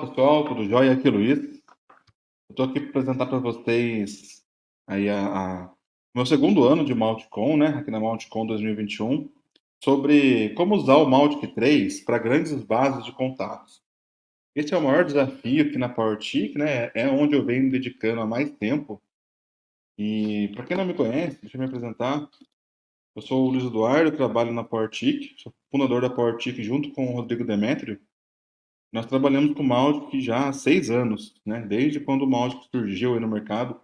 pessoal, tudo jóia? Aqui é Luiz. Eu estou aqui para apresentar para vocês aí a, a, meu segundo ano de Maltcom, né, aqui na Maltcom 2021, sobre como usar o Maltic 3 para grandes bases de contatos. Esse é o maior desafio aqui na PowerTIC, né, é onde eu venho me dedicando há mais tempo. E para quem não me conhece, deixa eu me apresentar. Eu sou o Luiz Eduardo, trabalho na PowerTIC, sou fundador da PowerTIC junto com o Rodrigo Demetrio. Nós trabalhamos com Mautic já há seis anos, né? desde quando o Mautic surgiu no mercado.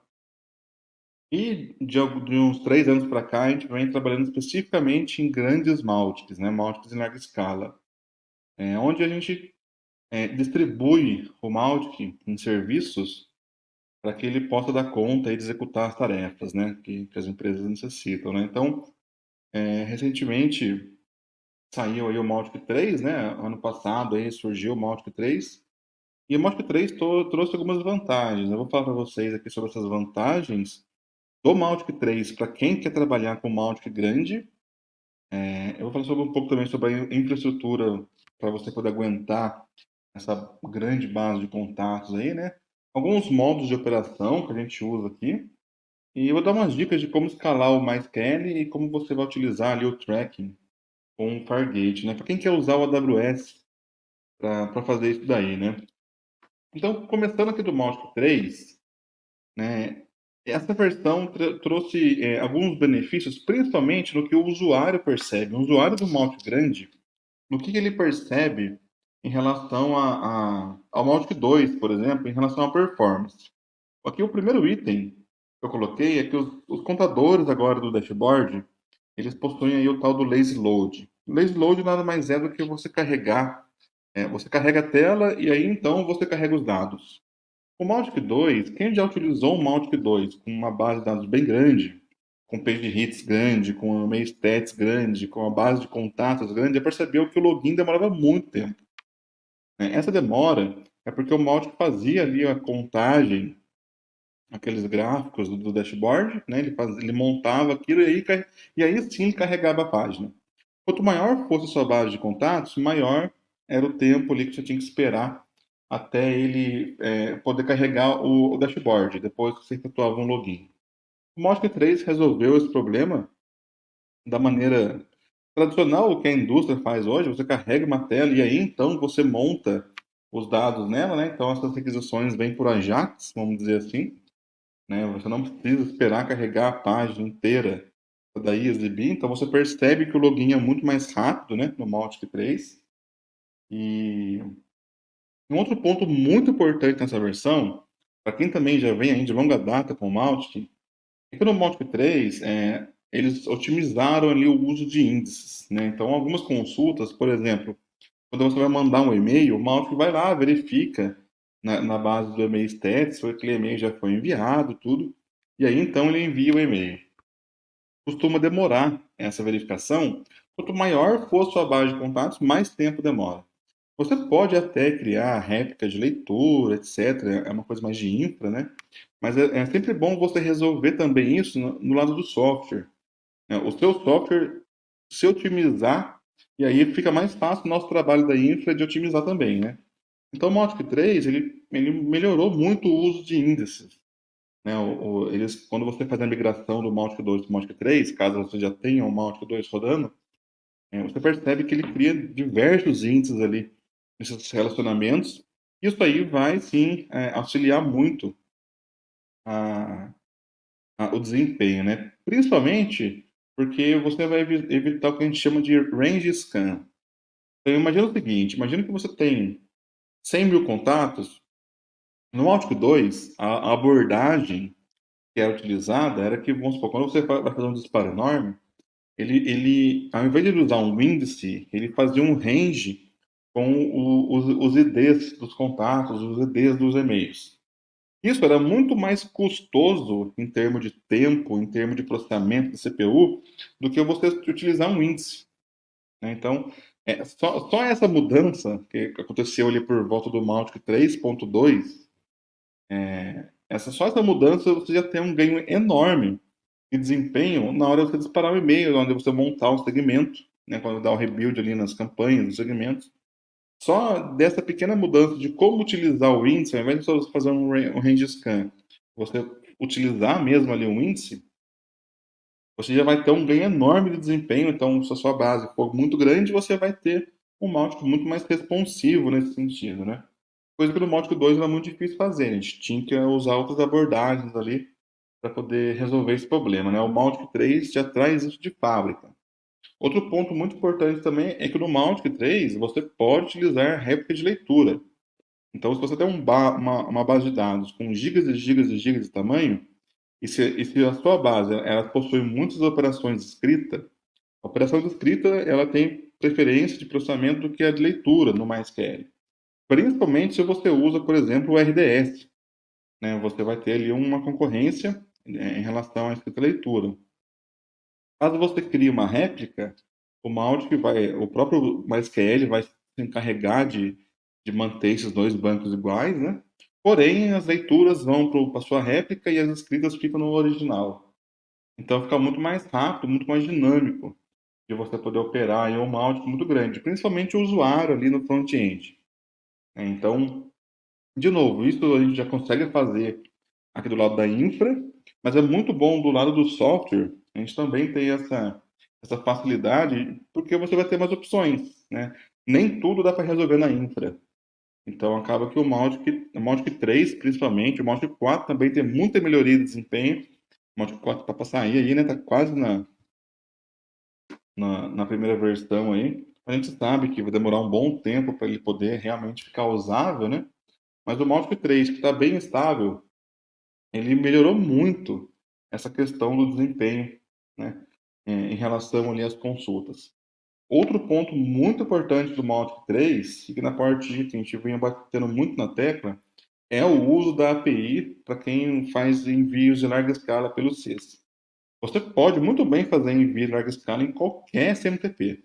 E de, de uns três anos para cá, a gente vem trabalhando especificamente em grandes Maltics, né? Maltics em larga escala, é, onde a gente é, distribui o Maltic em serviços para que ele possa dar conta e executar as tarefas né? que, que as empresas necessitam. Né? Então, é, recentemente, saiu aí o Maltic 3, né? Ano passado aí surgiu o Maltic 3. E o Maltic 3 trouxe algumas vantagens. Eu vou falar para vocês aqui sobre essas vantagens do Maltic 3 para quem quer trabalhar com Maltic grande. É, eu vou falar sobre, um pouco também sobre a infraestrutura para você poder aguentar essa grande base de contatos aí, né? Alguns modos de operação que a gente usa aqui. E eu vou dar umas dicas de como escalar o MySQL e como você vai utilizar ali o tracking com o Fargate, né? Para quem quer usar o AWS para fazer isso daí, né? Então, começando aqui do Mautic 3, né? Essa versão trouxe é, alguns benefícios, principalmente no que o usuário percebe. O usuário do Mautic grande, no que, que ele percebe em relação a, a, ao Mautic 2, por exemplo, em relação à performance. Aqui o primeiro item que eu coloquei é que os, os contadores agora do dashboard, eles possuem aí o tal do lazy load. Lazy load nada mais é do que você carregar, é, você carrega a tela e aí então você carrega os dados. O Mautic 2, quem já utilizou o Mautic 2 com uma base de dados bem grande, com page hits grande, com um meio stats grande, com uma base de contatos grande, já percebeu que o login demorava muito tempo. É, essa demora é porque o Mautic fazia ali a contagem aqueles gráficos do, do dashboard, né? ele, faz, ele montava aquilo e aí, e aí sim carregava a página. Quanto maior fosse a sua base de contatos, maior era o tempo ali que você tinha que esperar até ele é, poder carregar o, o, dashboard, depois que você efetuava um login. O Mosca 3 resolveu esse problema da maneira tradicional, o que a indústria faz hoje, você carrega uma tela e aí então você monta os dados nela, né? Então essas requisições vêm por Ajax, vamos dizer assim, né? Você não precisa esperar carregar a página inteira para daí exibir. Então você percebe que o login é muito mais rápido, né? No Mautic 3. E um outro ponto muito importante nessa versão, para quem também já vem aí de longa data com o Mautic, é que no Mautic 3 é, eles otimizaram ali o uso de índices. Né? Então, algumas consultas, por exemplo, quando você vai mandar um e-mail, o Mautic vai lá, verifica na, na base do e-mail stats, se aquele e-mail já foi enviado, tudo. E aí, então, ele envia o e-mail. Costuma demorar essa verificação. Quanto maior for sua base de contatos, mais tempo demora. Você pode até criar réplicas de leitura, etc. É uma coisa mais de infra, né? Mas é, é sempre bom você resolver também isso no, no lado do software. É, o seu software se otimizar, e aí fica mais fácil o nosso trabalho da infra de otimizar também, né? Então, o Mautic 3, ele, ele melhorou muito o uso de índices. Né? O, o, eles, quando você faz a migração do Mautic 2 para o Mautic 3, caso você já tenha o Mautic 2 rodando, é, você percebe que ele cria diversos índices ali nesses relacionamentos. Isso aí vai, sim, é, auxiliar muito a, a, o desempenho, né? Principalmente porque você vai evitar o que a gente chama de range scan. Então, imagina o seguinte, imagina que você tem 100 mil contatos, no Áltico 2, a, abordagem que era utilizada era que, vamos supor, quando você vai fazer um disparo enorme, ele, ele ao invés de usar um índice, ele fazia um range com o, os, os IDs dos contatos, os IDs dos e-mails. Isso era muito mais custoso em termos de tempo, em termos de processamento da CPU, do que você utilizar um índice. Né? Então, é, só, só, essa mudança que aconteceu ali por volta do Mautic 3.2, é, essa, só essa mudança você já tem um ganho enorme de desempenho na hora de você disparar o e-mail, onde você montar um segmento, né, quando dá o rebuild ali nas campanhas, nos segmentos. Só dessa pequena mudança de como utilizar o índice, ao invés de você fazer um, um range scan, você utilizar mesmo ali um índice, você já vai ter um ganho enorme de desempenho. Então, se a sua base for muito grande, você vai ter um Mautic muito mais responsivo nesse sentido, né? Coisa que no Mautic 2 era muito difícil fazer, a gente tinha que usar outras abordagens ali para poder resolver esse problema, né? O Mautic 3 já traz isso de fábrica. Outro ponto muito importante também é que no Mautic 3 você pode utilizar réplica de leitura. Então, se você tem um ba uma, uma, base de dados com gigas e gigas e gigas de tamanho, e se, e se a sua base ela possui muitas operações de escrita, a operação de escrita ela tem preferência de processamento do que a de leitura no MySQL. Principalmente se você usa, por exemplo, o RDS. Né? Você vai ter ali uma concorrência né, em relação à escrita leitura. Caso você crie uma réplica, o Mautic vai, o próprio MySQL vai se encarregar de, de manter esses dois bancos iguais, né? Porém, as leituras vão para a sua réplica e as escritas ficam no original. Então fica muito mais rápido, muito mais dinâmico de você poder operar em um Mautic muito grande, principalmente o usuário ali no front-end. Então, de novo, isso a gente já consegue fazer aqui do lado da infra, mas é muito bom do lado do software a gente também tem essa, essa facilidade, porque você vai ter mais opções, né? Nem tudo dá para resolver na infra. Então acaba que o Mautic, o Mautic 3, principalmente, o Mautic 4 também tem muita melhoria de desempenho. O Mautic 4 está para sair aí, né? Tá quase na, na, na, primeira versão aí. A gente sabe que vai demorar um bom tempo para ele poder realmente ficar usável, né? Mas o Mautic 3, que está bem estável, ele melhorou muito essa questão do desempenho né, é, em relação ali às consultas. Outro ponto muito importante do Mautic 3, e que na parte de que a gente vinha batendo muito na tecla, é o uso da API para quem faz envios de larga escala pelo CIS. Você pode muito bem fazer envio de larga escala em qualquer SMTP.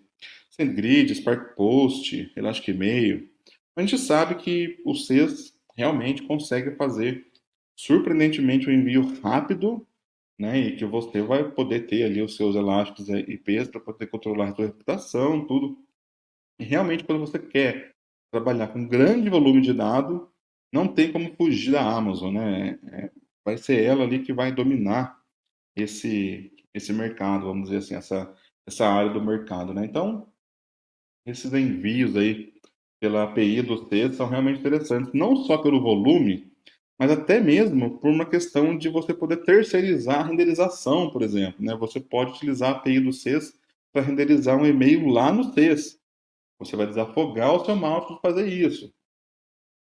SendGrid, Spark Post, Elastic Email. A gente sabe que o CIS realmente consegue fazer surpreendentemente um envio rápido né? E que você vai poder ter ali os seus elásticos IPs para poder controlar a sua reputação, tudo. E realmente, quando você quer trabalhar com grande volume de dados, não tem como fugir da Amazon, né? É, vai ser ela ali que vai dominar esse esse mercado, vamos dizer assim, essa essa área do mercado, né? Então, esses envios aí pela API do C são realmente interessantes, não só pelo volume, mas até mesmo por uma questão de você poder terceirizar a renderização, por exemplo. Né? Você pode utilizar a API do CES para renderizar um e-mail lá no CES. Você vai desafogar o seu mouse para fazer isso.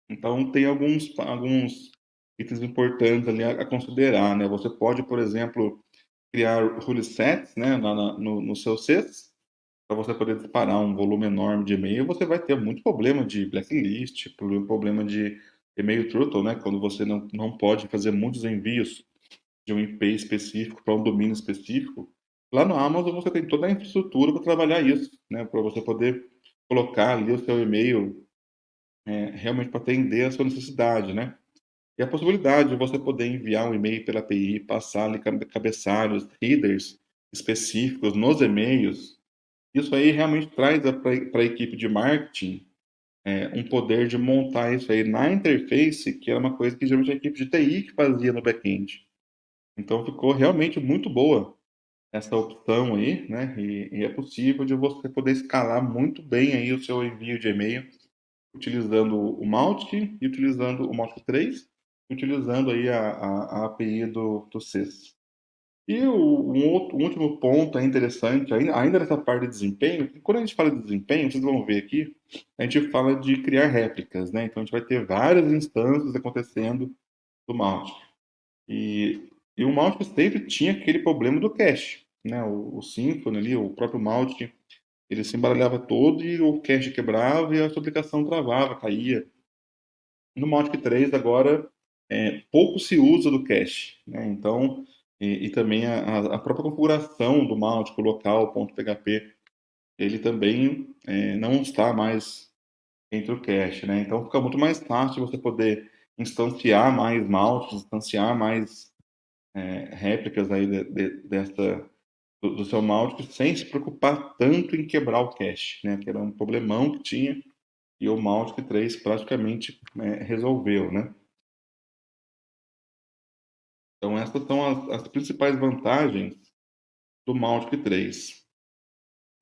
Então, tem alguns, alguns itens importantes ali a, a considerar. Né? Você pode, por exemplo, criar rule sets né, na, no, no seu CES, para você poder disparar um volume enorme de e-mail, você vai ter muito problema de blacklist, problema de e-mail throttle, né, quando você não, não pode fazer muitos envios de um IP específico para um domínio específico, lá no Amazon você tem toda a infraestrutura para trabalhar isso, né, para você poder colocar ali o seu e-mail é, realmente para atender a sua necessidade, né? E a possibilidade de você poder enviar um e-mail pela API, passar ali cabeçalhos, headers específicos nos e-mails, isso aí realmente traz para a equipe de marketing é, um poder de montar isso aí na interface, que era uma coisa que geralmente a equipe de TI que fazia no back-end. Então ficou realmente muito boa essa opção aí, né? E, e, é possível de você poder escalar muito bem aí o seu envio de e-mail utilizando o Mautic e utilizando o Mautic 3, utilizando aí a, a, a API do, do CES. E o, um, outro, um último ponto é interessante, ainda, nessa parte de desempenho, quando a gente fala de desempenho, vocês vão ver aqui, a gente fala de criar réplicas, né? Então a gente vai ter várias instâncias acontecendo do Mautic. E, e o Mautic sempre tinha aquele problema do cache, né? O, o Symfony ali, o próprio Mautic, ele se embaralhava todo e o cache quebrava e a sua aplicação travava, caía. No Mautic 3 agora é, pouco se usa do cache, né? Então e, e também a, a, própria configuração do Mautic local, .php, ele também é, não está mais entre o cache, né? Então fica muito mais fácil você poder instanciar mais Mautic, instanciar mais é, réplicas aí de, de, dessa, do, do, seu Mautic sem se preocupar tanto em quebrar o cache, né? Que era um problemão que tinha e o Mautic 3 praticamente é, resolveu, né? Então essas são as, as principais vantagens do Mautic 3.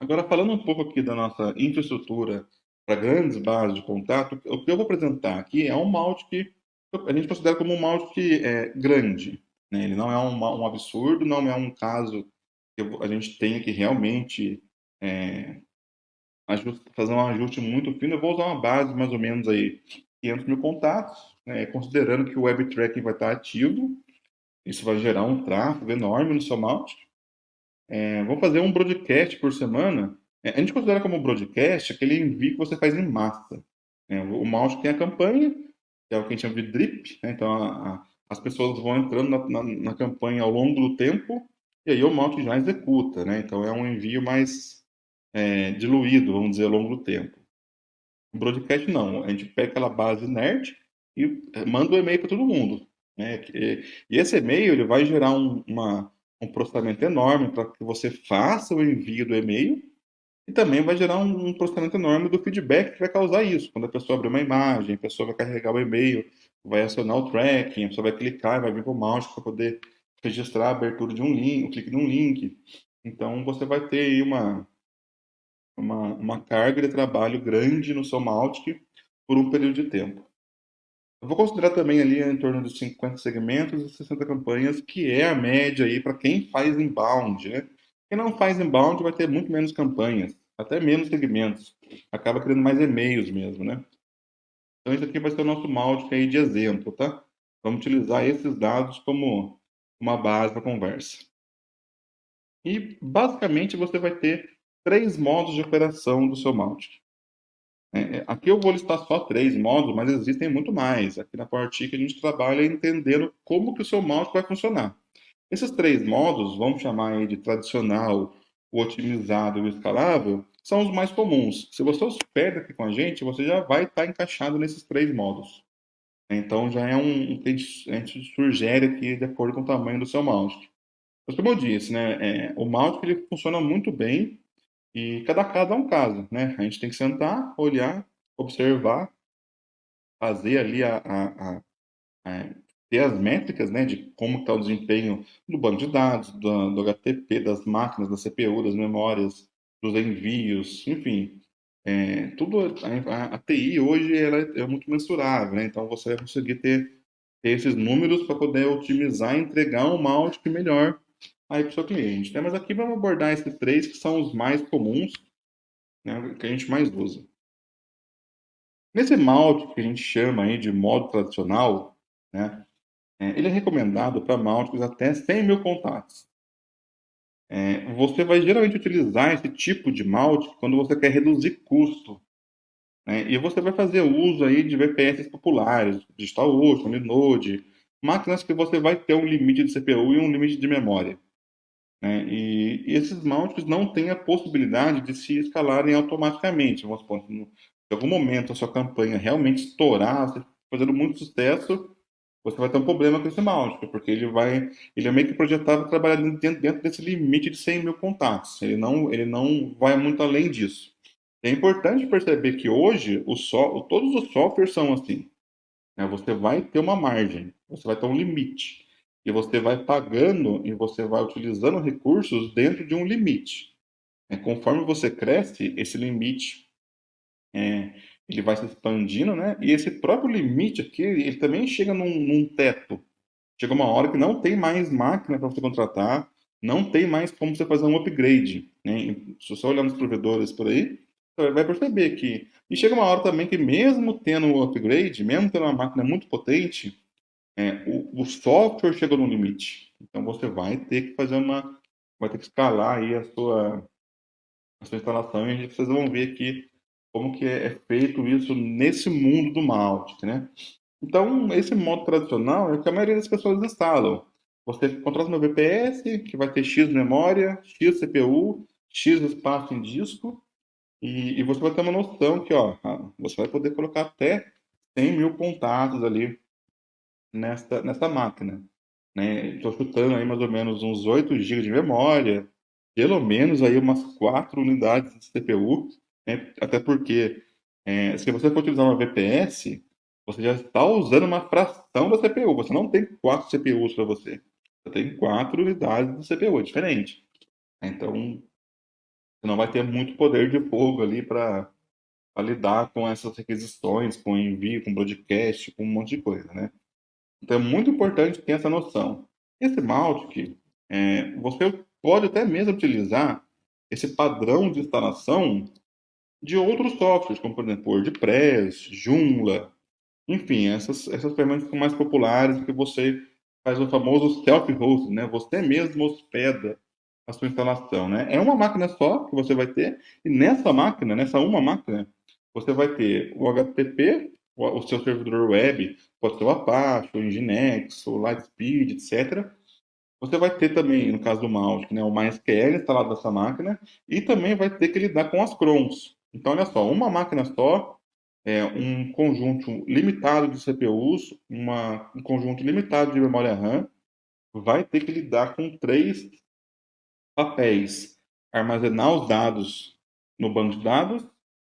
Agora falando um pouco aqui da nossa infraestrutura para grandes bases de contato, o que eu vou apresentar aqui é um Mautic a gente considera como um Mautic é, grande. Né? Ele não é um, um absurdo, não é um caso que a gente tenha que realmente é, fazer um ajuste muito fino, eu vou usar uma base mais ou menos aí 500 mil contatos, né, considerando que o web tracking vai estar ativo, isso vai gerar um tráfego enorme no seu mount. É, vou fazer um broadcast por semana. É, a gente considera como broadcast aquele envio que você faz em massa. É, o mouse tem a campanha, que é o que a gente chama de drip, né, então a, a, as pessoas vão entrando na, na, na, campanha ao longo do tempo, e aí o mouse já executa, né? Então é um envio mais é, diluído, vamos dizer, ao longo do tempo. O broadcast não, a gente pega aquela base nerd e é, manda o um e-mail para todo mundo. Né? E esse e-mail ele vai gerar um, uma, um processamento enorme para que você faça o envio do e-mail e também vai gerar um, um, processamento enorme do feedback que vai causar isso. Quando a pessoa abrir uma imagem, a pessoa vai carregar o e-mail, vai acionar o tracking, a pessoa vai clicar, vai vir para o mouse para poder registrar a abertura de um link, o clique num link. Então você vai ter aí uma, uma, uma carga de trabalho grande no seu Mautic por um período de tempo. Eu vou considerar também ali em torno de 50 segmentos e 60 campanhas, que é a média aí para quem faz inbound, né? Quem não faz inbound vai ter muito menos campanhas, até menos segmentos. Acaba criando mais e-mails mesmo, né? Então esse aqui vai ser o nosso Mautic aí de exemplo, tá? Vamos utilizar esses dados como uma base para conversa. E basicamente você vai ter três modos de operação do seu Mautic. É, é, aqui eu vou listar só três modos, mas existem muito mais. Aqui na PowerTIC a gente trabalha entendendo como que o seu Mautic vai funcionar. Esses três modos, vamos chamar de tradicional, o otimizado e o escalável, são os mais comuns. Se você hospeda aqui com a gente, você já vai estar encaixado nesses três modos. Então já é um que a gente sugere aqui de acordo com o tamanho do seu mouse. Mas como eu disse, né, é, o mouse ele funciona muito bem e cada caso é um caso, né? A gente tem que sentar, olhar, observar, fazer ali a, a, a, a ter as métricas, né, de como está o desempenho do banco de dados, do, do, HTTP, das máquinas, da CPU, das memórias, dos envios, enfim. É, tudo a, a, TI hoje ela é muito mensurável, né? Então você vai conseguir ter, ter esses números para poder otimizar e entregar um malte melhor aí para o seu cliente. Né? Mas aqui vamos abordar esses três que são os mais comuns, né, que a gente mais usa. Nesse malte que a gente chama aí de modo tradicional, né, é, ele é recomendado para maltes até 100 mil contatos. É, você vai geralmente utilizar esse tipo de malte quando você quer reduzir custo. Né, e você vai fazer uso aí de VPS populares, DigitalOcean, Linode, máquinas que você vai ter um limite de CPU e um limite de memória. Né? E, esses mounts não têm a possibilidade de se escalarem automaticamente. Vamos supor, em algum momento a sua campanha realmente estourar, você fazendo muito sucesso, você vai ter um problema com esse mount, porque ele vai, ele é meio que projetado para trabalhar dentro, dentro desse limite de 100 mil contatos. Ele não, ele não vai muito além disso. É importante perceber que hoje o so, todos os softwares são assim. Né? Você vai ter uma margem, você vai ter um limite e você vai pagando e você vai utilizando recursos dentro de um limite. É, conforme você cresce, esse limite é, ele vai se expandindo, né? E esse próprio limite aqui, ele também chega num, num teto. Chega uma hora que não tem mais máquina para você contratar, não tem mais como você fazer um upgrade. Né? Se você olhar nos provedores por aí, você vai perceber que... E chega uma hora também que mesmo tendo um upgrade, mesmo tendo uma máquina muito potente, é, o, o, software chega no limite. Então você vai ter que fazer uma, vai ter que escalar aí a sua, a sua instalação e vocês vão ver aqui como que é, é feito isso nesse mundo do Mautic, né? Então, esse modo tradicional é o que a maioria das pessoas instalam. Você contrata no VPS, que vai ter X memória, X CPU, X espaço em disco, e, e você vai ter uma noção que, ó, você vai poder colocar até 100 mil contatos ali nessa, nessa máquina. Estou né? chutando aí mais ou menos uns 8 GB de memória, pelo menos aí umas 4 unidades de CPU, né? até porque é, se você for utilizar uma VPS, você já está usando uma fração da CPU. Você não tem quatro CPUs para você. Você tem quatro unidades de CPU, é diferente. Então, você não vai ter muito poder de fogo ali para lidar com essas requisições, com envio, com broadcast, com um monte de coisa, né? Então, é muito importante ter essa noção. Esse Mautic, é, você pode até mesmo utilizar esse padrão de instalação de outros softwares, como por exemplo WordPress, Joomla, enfim, essas, essas ferramentas são mais populares que você faz o famoso self-hosting, né? Você mesmo hospeda a sua instalação, né? É uma máquina só que você vai ter, e nessa máquina, nessa uma máquina, você vai ter o HTTP, o, seu servidor web, pode ser o Apache, o Nginx, o Lightspeed, etc. Você vai ter também, no caso do Mautic, né, o MySQL instalado nessa máquina, e também vai ter que lidar com as crons. Então, olha só, uma máquina só, é, um conjunto limitado de CPUs, uma, um conjunto limitado de memória RAM, vai ter que lidar com três papéis: armazenar os dados no banco de dados,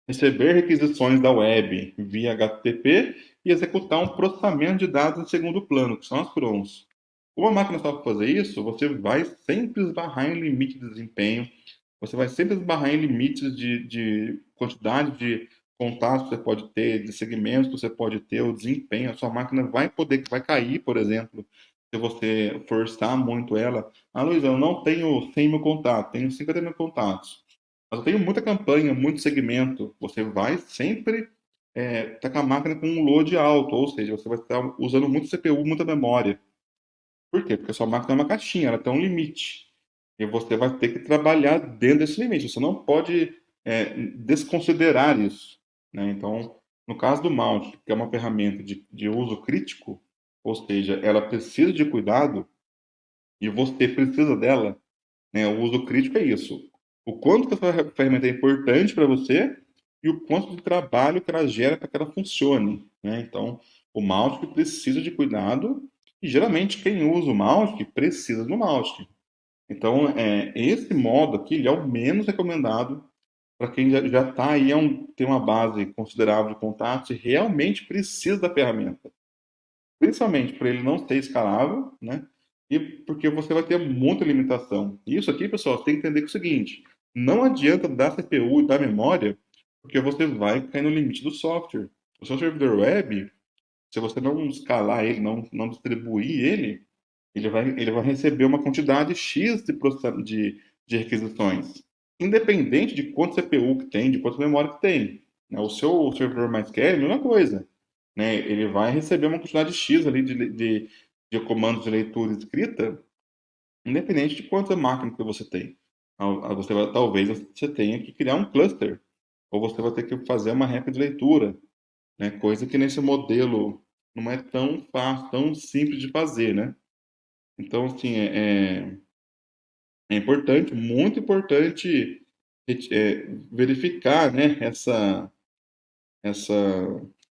receber requisições da web via HTTP e executar um processamento de dados em segundo plano, que são as crons. Uma máquina só fazer isso, você vai sempre esbarrar em limite de desempenho, você vai sempre esbarrar em limites de, de quantidade de contatos que você pode ter, de segmentos que você pode ter, o desempenho, a sua máquina vai poder, vai cair, por exemplo, se você forçar muito ela. Ah, Luiz, eu não tenho 100 mil contatos, tenho 50 mil contatos. Mas eu tenho muita campanha, muito segmento. Você vai sempre é, estar com a máquina com um load alto, ou seja, você vai estar usando muito CPU, muita memória. Por quê? Porque a sua máquina é uma caixinha, ela tem um limite. E você vai ter que trabalhar dentro desse limite. Você não pode é, desconsiderar isso. Né? Então, no caso do Mount, que é uma ferramenta de, de uso crítico, ou seja, ela precisa de cuidado e você precisa dela, né? o uso crítico é isso. O quanto que essa ferramenta é importante para você e o quanto de trabalho que ela gera para que ela funcione. Né? Então, o Mautic precisa de cuidado e geralmente quem usa o Mautic precisa do Mautic. Então, é, esse modo aqui ele é o menos recomendado para quem já está aí, é um, tem uma base considerável de contatos e realmente precisa da ferramenta. Principalmente para ele não ser escalável, né? E porque você vai ter muita limitação. Isso aqui, pessoal, você tem que entender que é o seguinte: não adianta dar CPU e dar memória, porque você vai cair no limite do software. O seu servidor web, se você não escalar ele, não, não distribuir ele, ele vai, ele vai receber uma quantidade X de, de, de requisições, independente de quanto CPU que tem, de quanta memória que tem. Né? O seu servidor MySQL é a mesma coisa. Né? Ele vai receber uma quantidade X ali de, de, de comandos de leitura e escrita, independente de quanta máquina que você tem. Você vai, talvez você tenha que criar um cluster, ou você vai ter que fazer uma reta de leitura, né? coisa que nesse modelo não é tão fácil, tão simples de fazer, né? Então, assim, é, é, é importante, muito importante é, verificar né, essa, essa,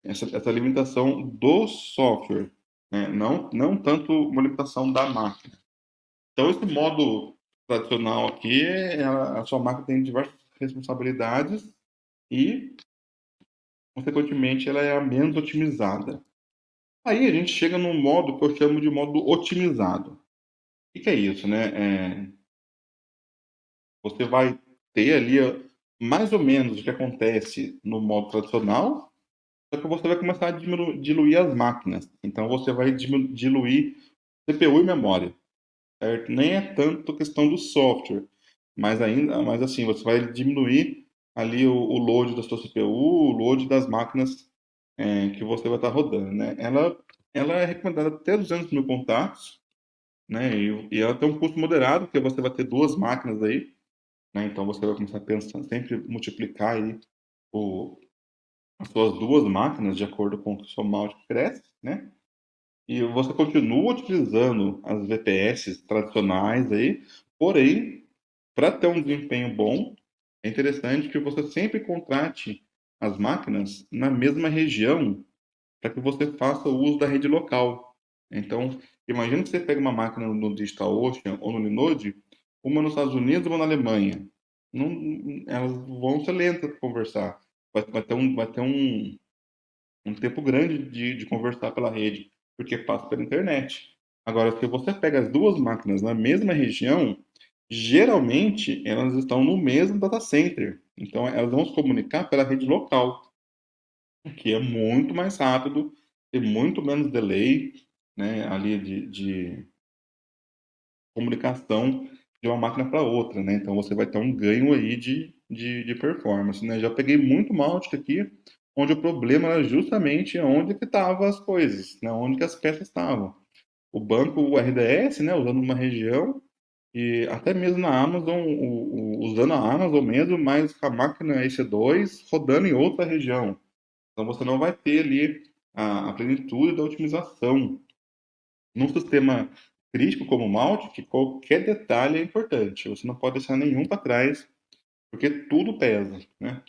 essa, essa limitação do software, né? não, não tanto uma limitação da máquina. Então, esse modo tradicional aqui, é, a, a sua máquina tem diversas responsabilidades e, consequentemente, ela é a menos otimizada. Aí a gente chega num modo que eu chamo de modo otimizado. O que é isso, né? É... Você vai ter ali mais ou menos o que acontece no modo tradicional, só que você vai começar a diluir as máquinas. Então você vai diluir CPU e memória. Certo? Nem é tanto questão do software, mas ainda, mas assim, você vai diminuir ali o, o load da sua CPU, o load das máquinas é, que você vai estar rodando, né? Ela, ela é recomendada até 200 mil contatos, né? E, e, ela tem um custo moderado, porque você vai ter duas máquinas aí, né? Então você vai começar a pensar, sempre multiplicar aí o, suas duas máquinas de acordo com o seu mal cresce, né? E você continua utilizando as VPS tradicionais aí, porém, para ter um desempenho bom, é interessante que você sempre contrate as máquinas na mesma região para que você faça o uso da rede local. Então, imagine que você pega uma máquina no DigitalOcean ou no Linode, uma nos Estados Unidos e uma na Alemanha. Não, elas vão ser lentas para conversar. Vai, vai ter um, vai ter um, um tempo grande de, de conversar pela rede, porque passa pela internet. Agora, se você pega as duas máquinas na mesma região, geralmente elas estão no mesmo data center. Então, elas vão se comunicar pela rede local, que é muito mais rápido, tem muito menos delay né, ali de, de comunicação de uma máquina para outra. Né? Então, você vai ter um ganho aí de, de, de performance. Né? Já peguei muito Mautic aqui, onde o problema era justamente onde que estavam as coisas, né? onde que as peças estavam. O banco o RDS, né, usando uma região, e até mesmo na Amazon, o, o, usando a Amazon mesmo, mas a máquina EC2 rodando em outra região. Então você não vai ter ali a, a plenitude da otimização. Num sistema crítico como o Mautic, qualquer detalhe é importante. Você não pode deixar nenhum para trás, porque tudo pesa, né?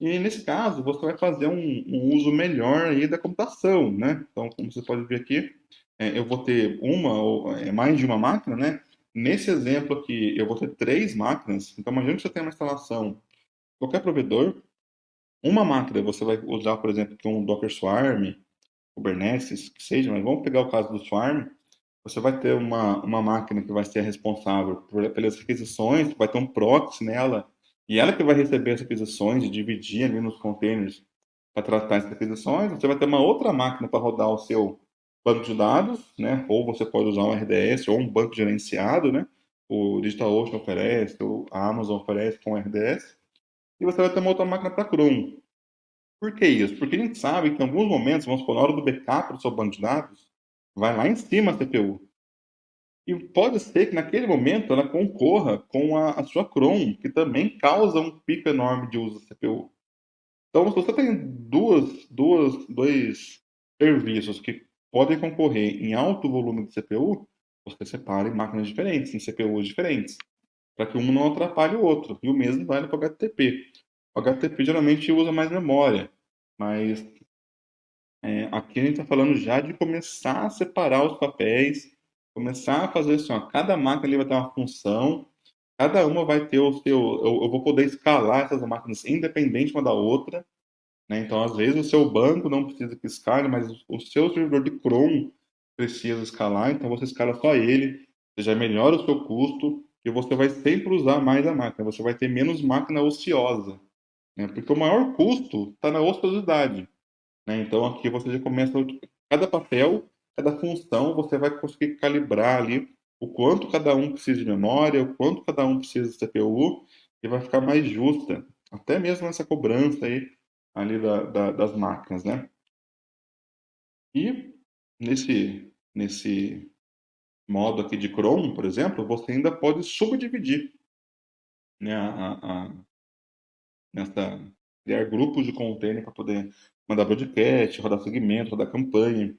E nesse caso, você vai fazer um, um, uso melhor aí da computação, né? Então, como você pode ver aqui, é, eu vou ter uma ou é, mais de uma máquina, né? Nesse exemplo aqui, eu vou ter três máquinas. Então, imagine que você tem uma instalação, qualquer provedor, uma máquina você vai usar, por exemplo, um Docker Swarm, Kubernetes, que seja, mas vamos pegar o caso do Swarm. Você vai ter uma, uma máquina que vai ser responsável por, pelas requisições, vai ter um proxy nela, e ela que vai receber as requisições e dividir ali nos containers para tratar as requisições. Você vai ter uma outra máquina para rodar o seu banco de dados, né? Ou você pode usar um RDS ou um banco gerenciado, né? O DigitalOcean oferece, o Amazon oferece com RDS. E você vai ter uma outra máquina para Chrome. Por que isso? Porque a gente sabe que em alguns momentos, vamos supor, na hora do backup do seu banco de dados, vai lá em cima a CPU. E pode ser que naquele momento ela concorra com a, a sua Chrome, que também causa um pico enorme de uso da CPU. Então, se você tem duas, duas, dois serviços que podem concorrer em alto volume de CPU, você separa em máquinas diferentes, em CPUs diferentes, para que um não atrapalhe o outro. E o mesmo vale para o HTTP. O HTTP geralmente usa mais memória, mas é, aqui a gente está falando já de começar a separar os papéis, começar a fazer assim, ó, cada máquina ali vai ter uma função, cada uma vai ter o seu, eu, eu vou poder escalar essas máquinas independente uma da outra, né? Então, às vezes, o seu banco não precisa que escale, mas o seu servidor de Chrome precisa escalar, então você escala só ele, você já melhora o seu custo e você vai sempre usar mais a máquina, você vai ter menos máquina ociosa, né? porque o maior custo está na ociosidade. Né? Então, aqui você já começa, cada papel, cada função, você vai conseguir calibrar ali o quanto cada um precisa de memória, o quanto cada um precisa de CPU, e vai ficar mais justa, até mesmo essa cobrança aí ali da, da, das máquinas, né? E nesse, nesse modo aqui de Chrome, por exemplo, você ainda pode subdividir né, a, a, nessa, criar grupos de container para poder mandar broadcast, rodar segmento, rodar campanha.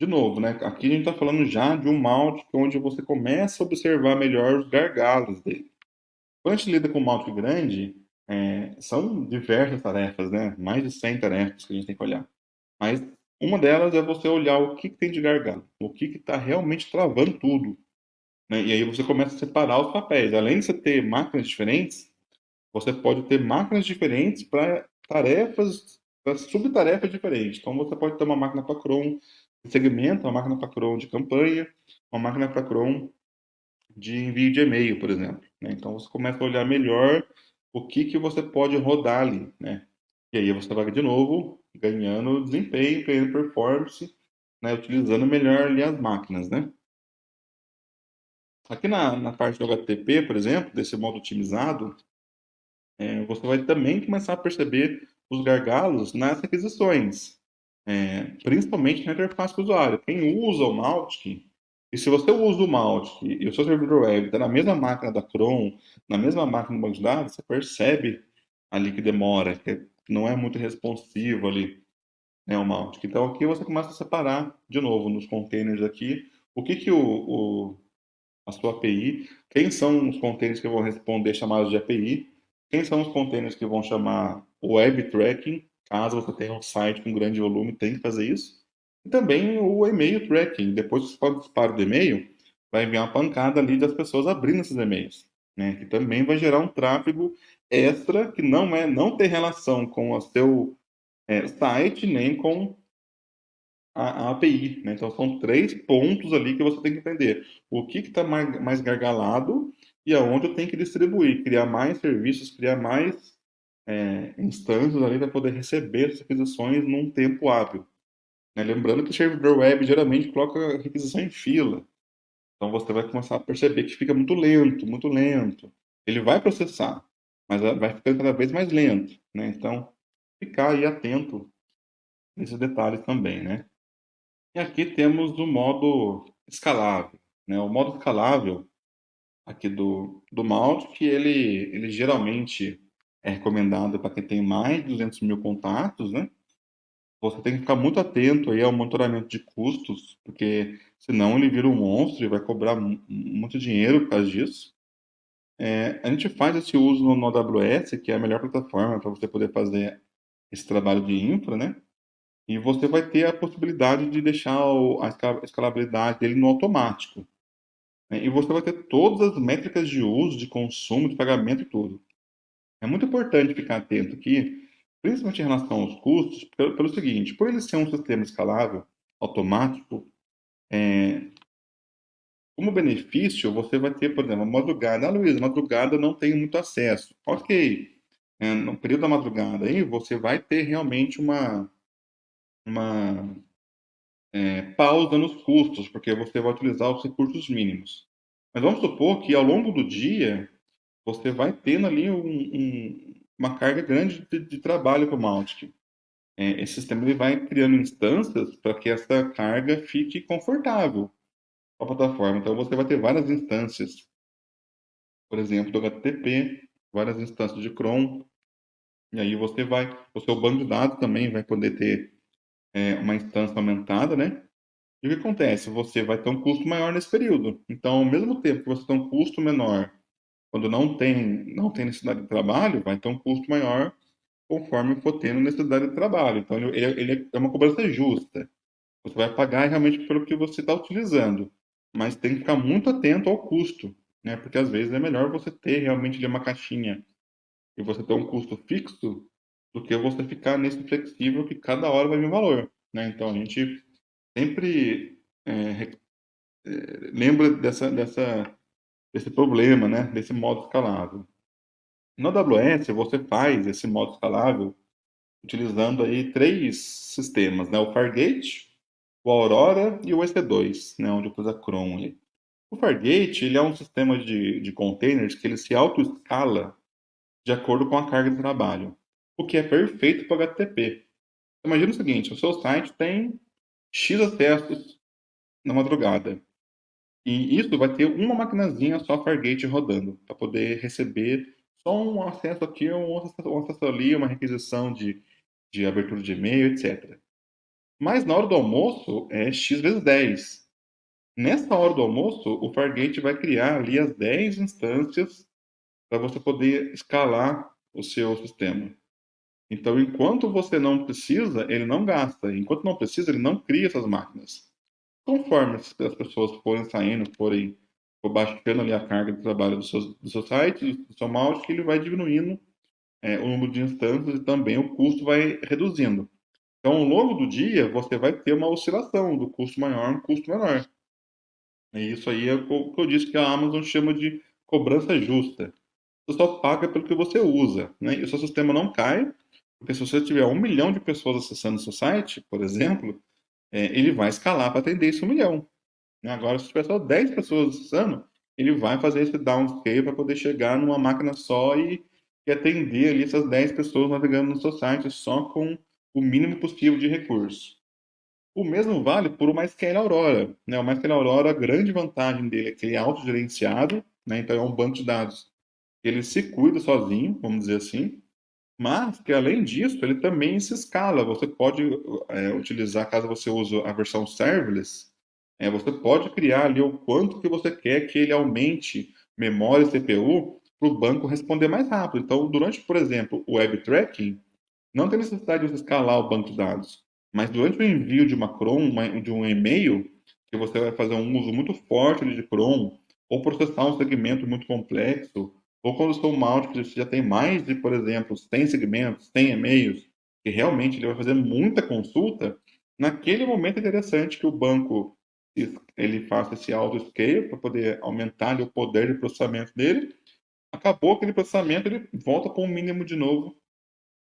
De novo, né, aqui a gente está falando já de um malte onde você começa a observar melhor os gargalos dele. Quando a gente lida com malte grande, é, são diversas tarefas, né? Mais de 100 tarefas que a gente tem que olhar. Mas uma delas é você olhar o que, que tem de gargalo, o que está realmente travando tudo. Né? E aí você começa a separar os papéis. Além de você ter máquinas diferentes, você pode ter máquinas diferentes para tarefas, para subtarefas diferentes. Então você pode ter uma máquina para Chrome segmento, uma máquina para Chrome de campanha, uma máquina para Chrome de envio de e-mail, por exemplo. Né? Então você começa a olhar melhor o que, que você pode rodar ali, né? E aí você vai de novo ganhando desempenho, ganhando performance, né? utilizando melhor ali as máquinas, né? Aqui na, na parte do HTTP, por exemplo, desse modo otimizado, é, você vai também começar a perceber os gargalos nas requisições, é, principalmente na interface com o usuário. Quem usa o Mautic e se você usa o Mautic e o seu servidor web está na mesma máquina da Chrome, na mesma máquina do banco de dados, você percebe ali que demora, que não é muito responsivo ali, né, o Mautic. Então aqui você começa a separar, de novo, nos containers aqui, o que que o, o a sua API, quem são os containers que vão responder chamados de API, quem são os containers que vão chamar o web tracking, caso você tenha um site com grande volume, tem que fazer isso. E também o e-mail tracking. Depois que você faz o do e-mail, vai enviar uma pancada ali das pessoas abrindo esses e-mails. né, que também vai gerar um tráfego extra que não é não tem relação com o seu é, site nem com a, a API. Né? Então, são três pontos ali que você tem que entender. O que está mais, mais gargalado e aonde eu tenho que distribuir, criar mais serviços, criar mais é, instâncias ali para poder receber essas requisições num tempo hábil. Né? Lembrando que o servidor web geralmente coloca requisição em fila. Então você vai começar a perceber que fica muito lento, muito lento. Ele vai processar, mas vai ficando cada vez mais lento. Né? Então, ficar aí atento nesses detalhes também, né? E aqui temos o modo escalável. Né? O modo escalável aqui do, do Mautic, ele, ele geralmente é recomendado para quem tem mais de 200 mil contatos, né? Você tem que ficar muito atento aí ao monitoramento de custos, porque senão ele vira um monstro e vai cobrar muito dinheiro por causa disso. É, a gente faz esse uso no, no AWS, que é a melhor plataforma para você poder fazer esse trabalho de infra, né? E você vai ter a possibilidade de deixar o, a escalabilidade dele no automático. Né? E você vai ter todas as métricas de uso, de consumo, de pagamento e tudo. É muito importante ficar atento aqui, principalmente em relação aos custos, pelo, pelo seguinte, por ele ser um sistema escalável, automático, é, como benefício, você vai ter, por exemplo, madrugada. Ah, Luiz, madrugada não tenho muito acesso. Ok. É, no período da madrugada aí, você vai ter realmente uma, uma é, pausa nos custos, porque você vai utilizar os recursos mínimos. Mas vamos supor que ao longo do dia você vai tendo ali um, um, uma carga grande de, de trabalho para o Mautic. É, esse sistema ele vai criando instâncias para que essa carga fique confortável a plataforma. Então você vai ter várias instâncias, por exemplo, do HTTP, várias instâncias de Chrome, e aí você vai, o seu banco de dados também vai poder ter é, uma instância aumentada, né? E o que acontece? Você vai ter um custo maior nesse período. Então, ao mesmo tempo que você tem um custo menor quando não tem, não tem necessidade de trabalho, vai ter um custo maior conforme for tendo necessidade de trabalho. Então, ele, ele é uma cobrança justa. Você vai pagar realmente pelo que você está utilizando, mas tem que ficar muito atento ao custo, né? Porque às vezes é melhor você ter realmente uma caixinha e você ter um custo fixo do que você ficar nesse flexível que cada hora vai vir valor. Né? Então, a gente sempre é, é, lembra dessa, dessa, desse problema, né? desse modo escalável. No AWS, você faz esse modo escalável utilizando aí três sistemas, né? o Fargate, o Aurora e o EC2, né? onde usa Chrome. O Fargate ele é um sistema de, de containers que ele se auto-escala de acordo com a carga de trabalho o que é perfeito para HTTP. Imagina o seguinte, o seu site tem X acessos na madrugada. E isso vai ter uma maquinazinha só Fargate rodando, para poder receber só um acesso aqui, um acesso, um acesso ali, uma requisição de, de abertura de e-mail, etc. Mas na hora do almoço é x vezes 10. Nessa hora do almoço, o Fargate vai criar ali as 10 instâncias para você poder escalar o seu sistema. Então, enquanto você não precisa, ele não gasta. Enquanto não precisa, ele não cria essas máquinas. Conforme as pessoas forem saindo, forem baixando ali a carga de trabalho do seu, do seu site, do seu mouse, que ele vai diminuindo é, o número de instâncias e também o custo vai reduzindo. Então, ao longo do dia, você vai ter uma oscilação do custo maior um custo menor. E isso aí é o que eu disse que a Amazon chama de cobrança justa. Você só paga pelo que você usa. Né? E o seu sistema não cai, porque se você tiver um milhão de pessoas acessando o seu site, por exemplo, é, ele vai escalar para atender esse um milhão. Né? Agora, se tiver só 10 pessoas acessando, ele vai fazer esse downscale para poder chegar numa máquina só e, e atender ali essas 10 pessoas navegando no seu site só com o mínimo possível de recursos. O mesmo vale por o MySQL Aurora. Né? O MySQL Aurora, a grande vantagem dele é que ele é autogerenciado, né? então é um banco de dados. Ele se cuida sozinho, vamos dizer assim, mas que além disso, ele também se escala. Você pode é, utilizar, caso você use a versão serverless, é, você pode criar ali o quanto que você quer que ele aumente memória e CPU para o banco responder mais rápido. Então, durante, por exemplo, o web tracking, não tem necessidade de você escalar o banco de dados. Mas durante o envio de uma Chrome, de um e-mail, que você vai fazer um uso muito forte de Chrome, ou processar um segmento muito complexo, ou quando sou um malte que já tem mais de, por exemplo, 100 segmentos, 100 e-mails, que realmente ele vai fazer muita consulta, naquele momento é interessante que o banco ele faça esse auto-scale para poder aumentar o poder de processamento dele. Acabou aquele processamento, ele volta para um mínimo de novo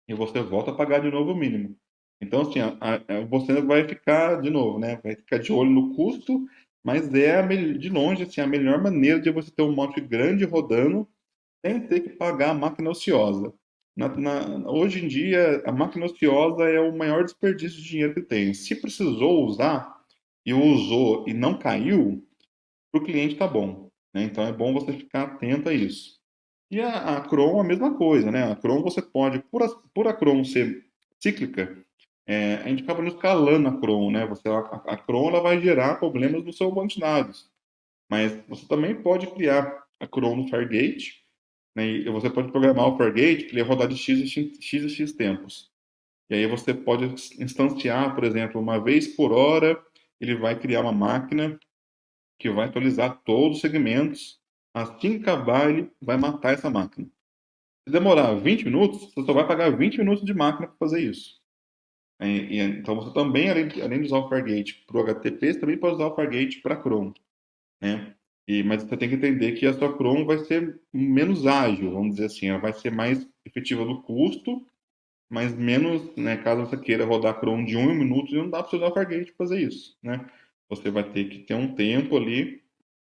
e você volta a pagar de novo o mínimo. Então, assim, a, a, você vai ficar, de novo, né? Vai ficar de olho no custo, mas é, a, de longe, assim, a melhor maneira de você ter um monte grande rodando sem ter que pagar a máquina ociosa. Na, na, hoje em dia, a máquina ociosa é o maior desperdício de dinheiro que tem. Se precisou usar e usou e não caiu, para o cliente está bom. Né? Então é bom você ficar atento a isso. E a, a Chrome, a mesma coisa, né? A Chrome você pode, por a, por a Chrome ser cíclica, é, a gente acaba escalando a Chrome, né? Você, a, a Chrome ela vai gerar problemas no seu banco de dados. Mas você também pode criar a Chrome no Fargate, né? E você pode programar o Fargate para ele rodar de X, X, X, X tempos. E aí você pode instanciar, por exemplo, uma vez por hora, ele vai criar uma máquina que vai atualizar todos os segmentos. Assim que acabar, ele vai matar essa máquina. Se demorar 20 minutos, você só vai pagar 20 minutos de máquina para fazer isso. É, e, então, você também, além, além de usar o Fargate para o HTTP, você também pode usar o Fargate para Chrome. Né? E, mas você tem que entender que a sua Chrome vai ser menos ágil, vamos dizer assim, ela vai ser mais efetiva no custo, mas menos, né, caso você queira rodar Chrome de um minuto, não dá para você usar o Fargate para fazer isso, né? Você vai ter que ter um tempo ali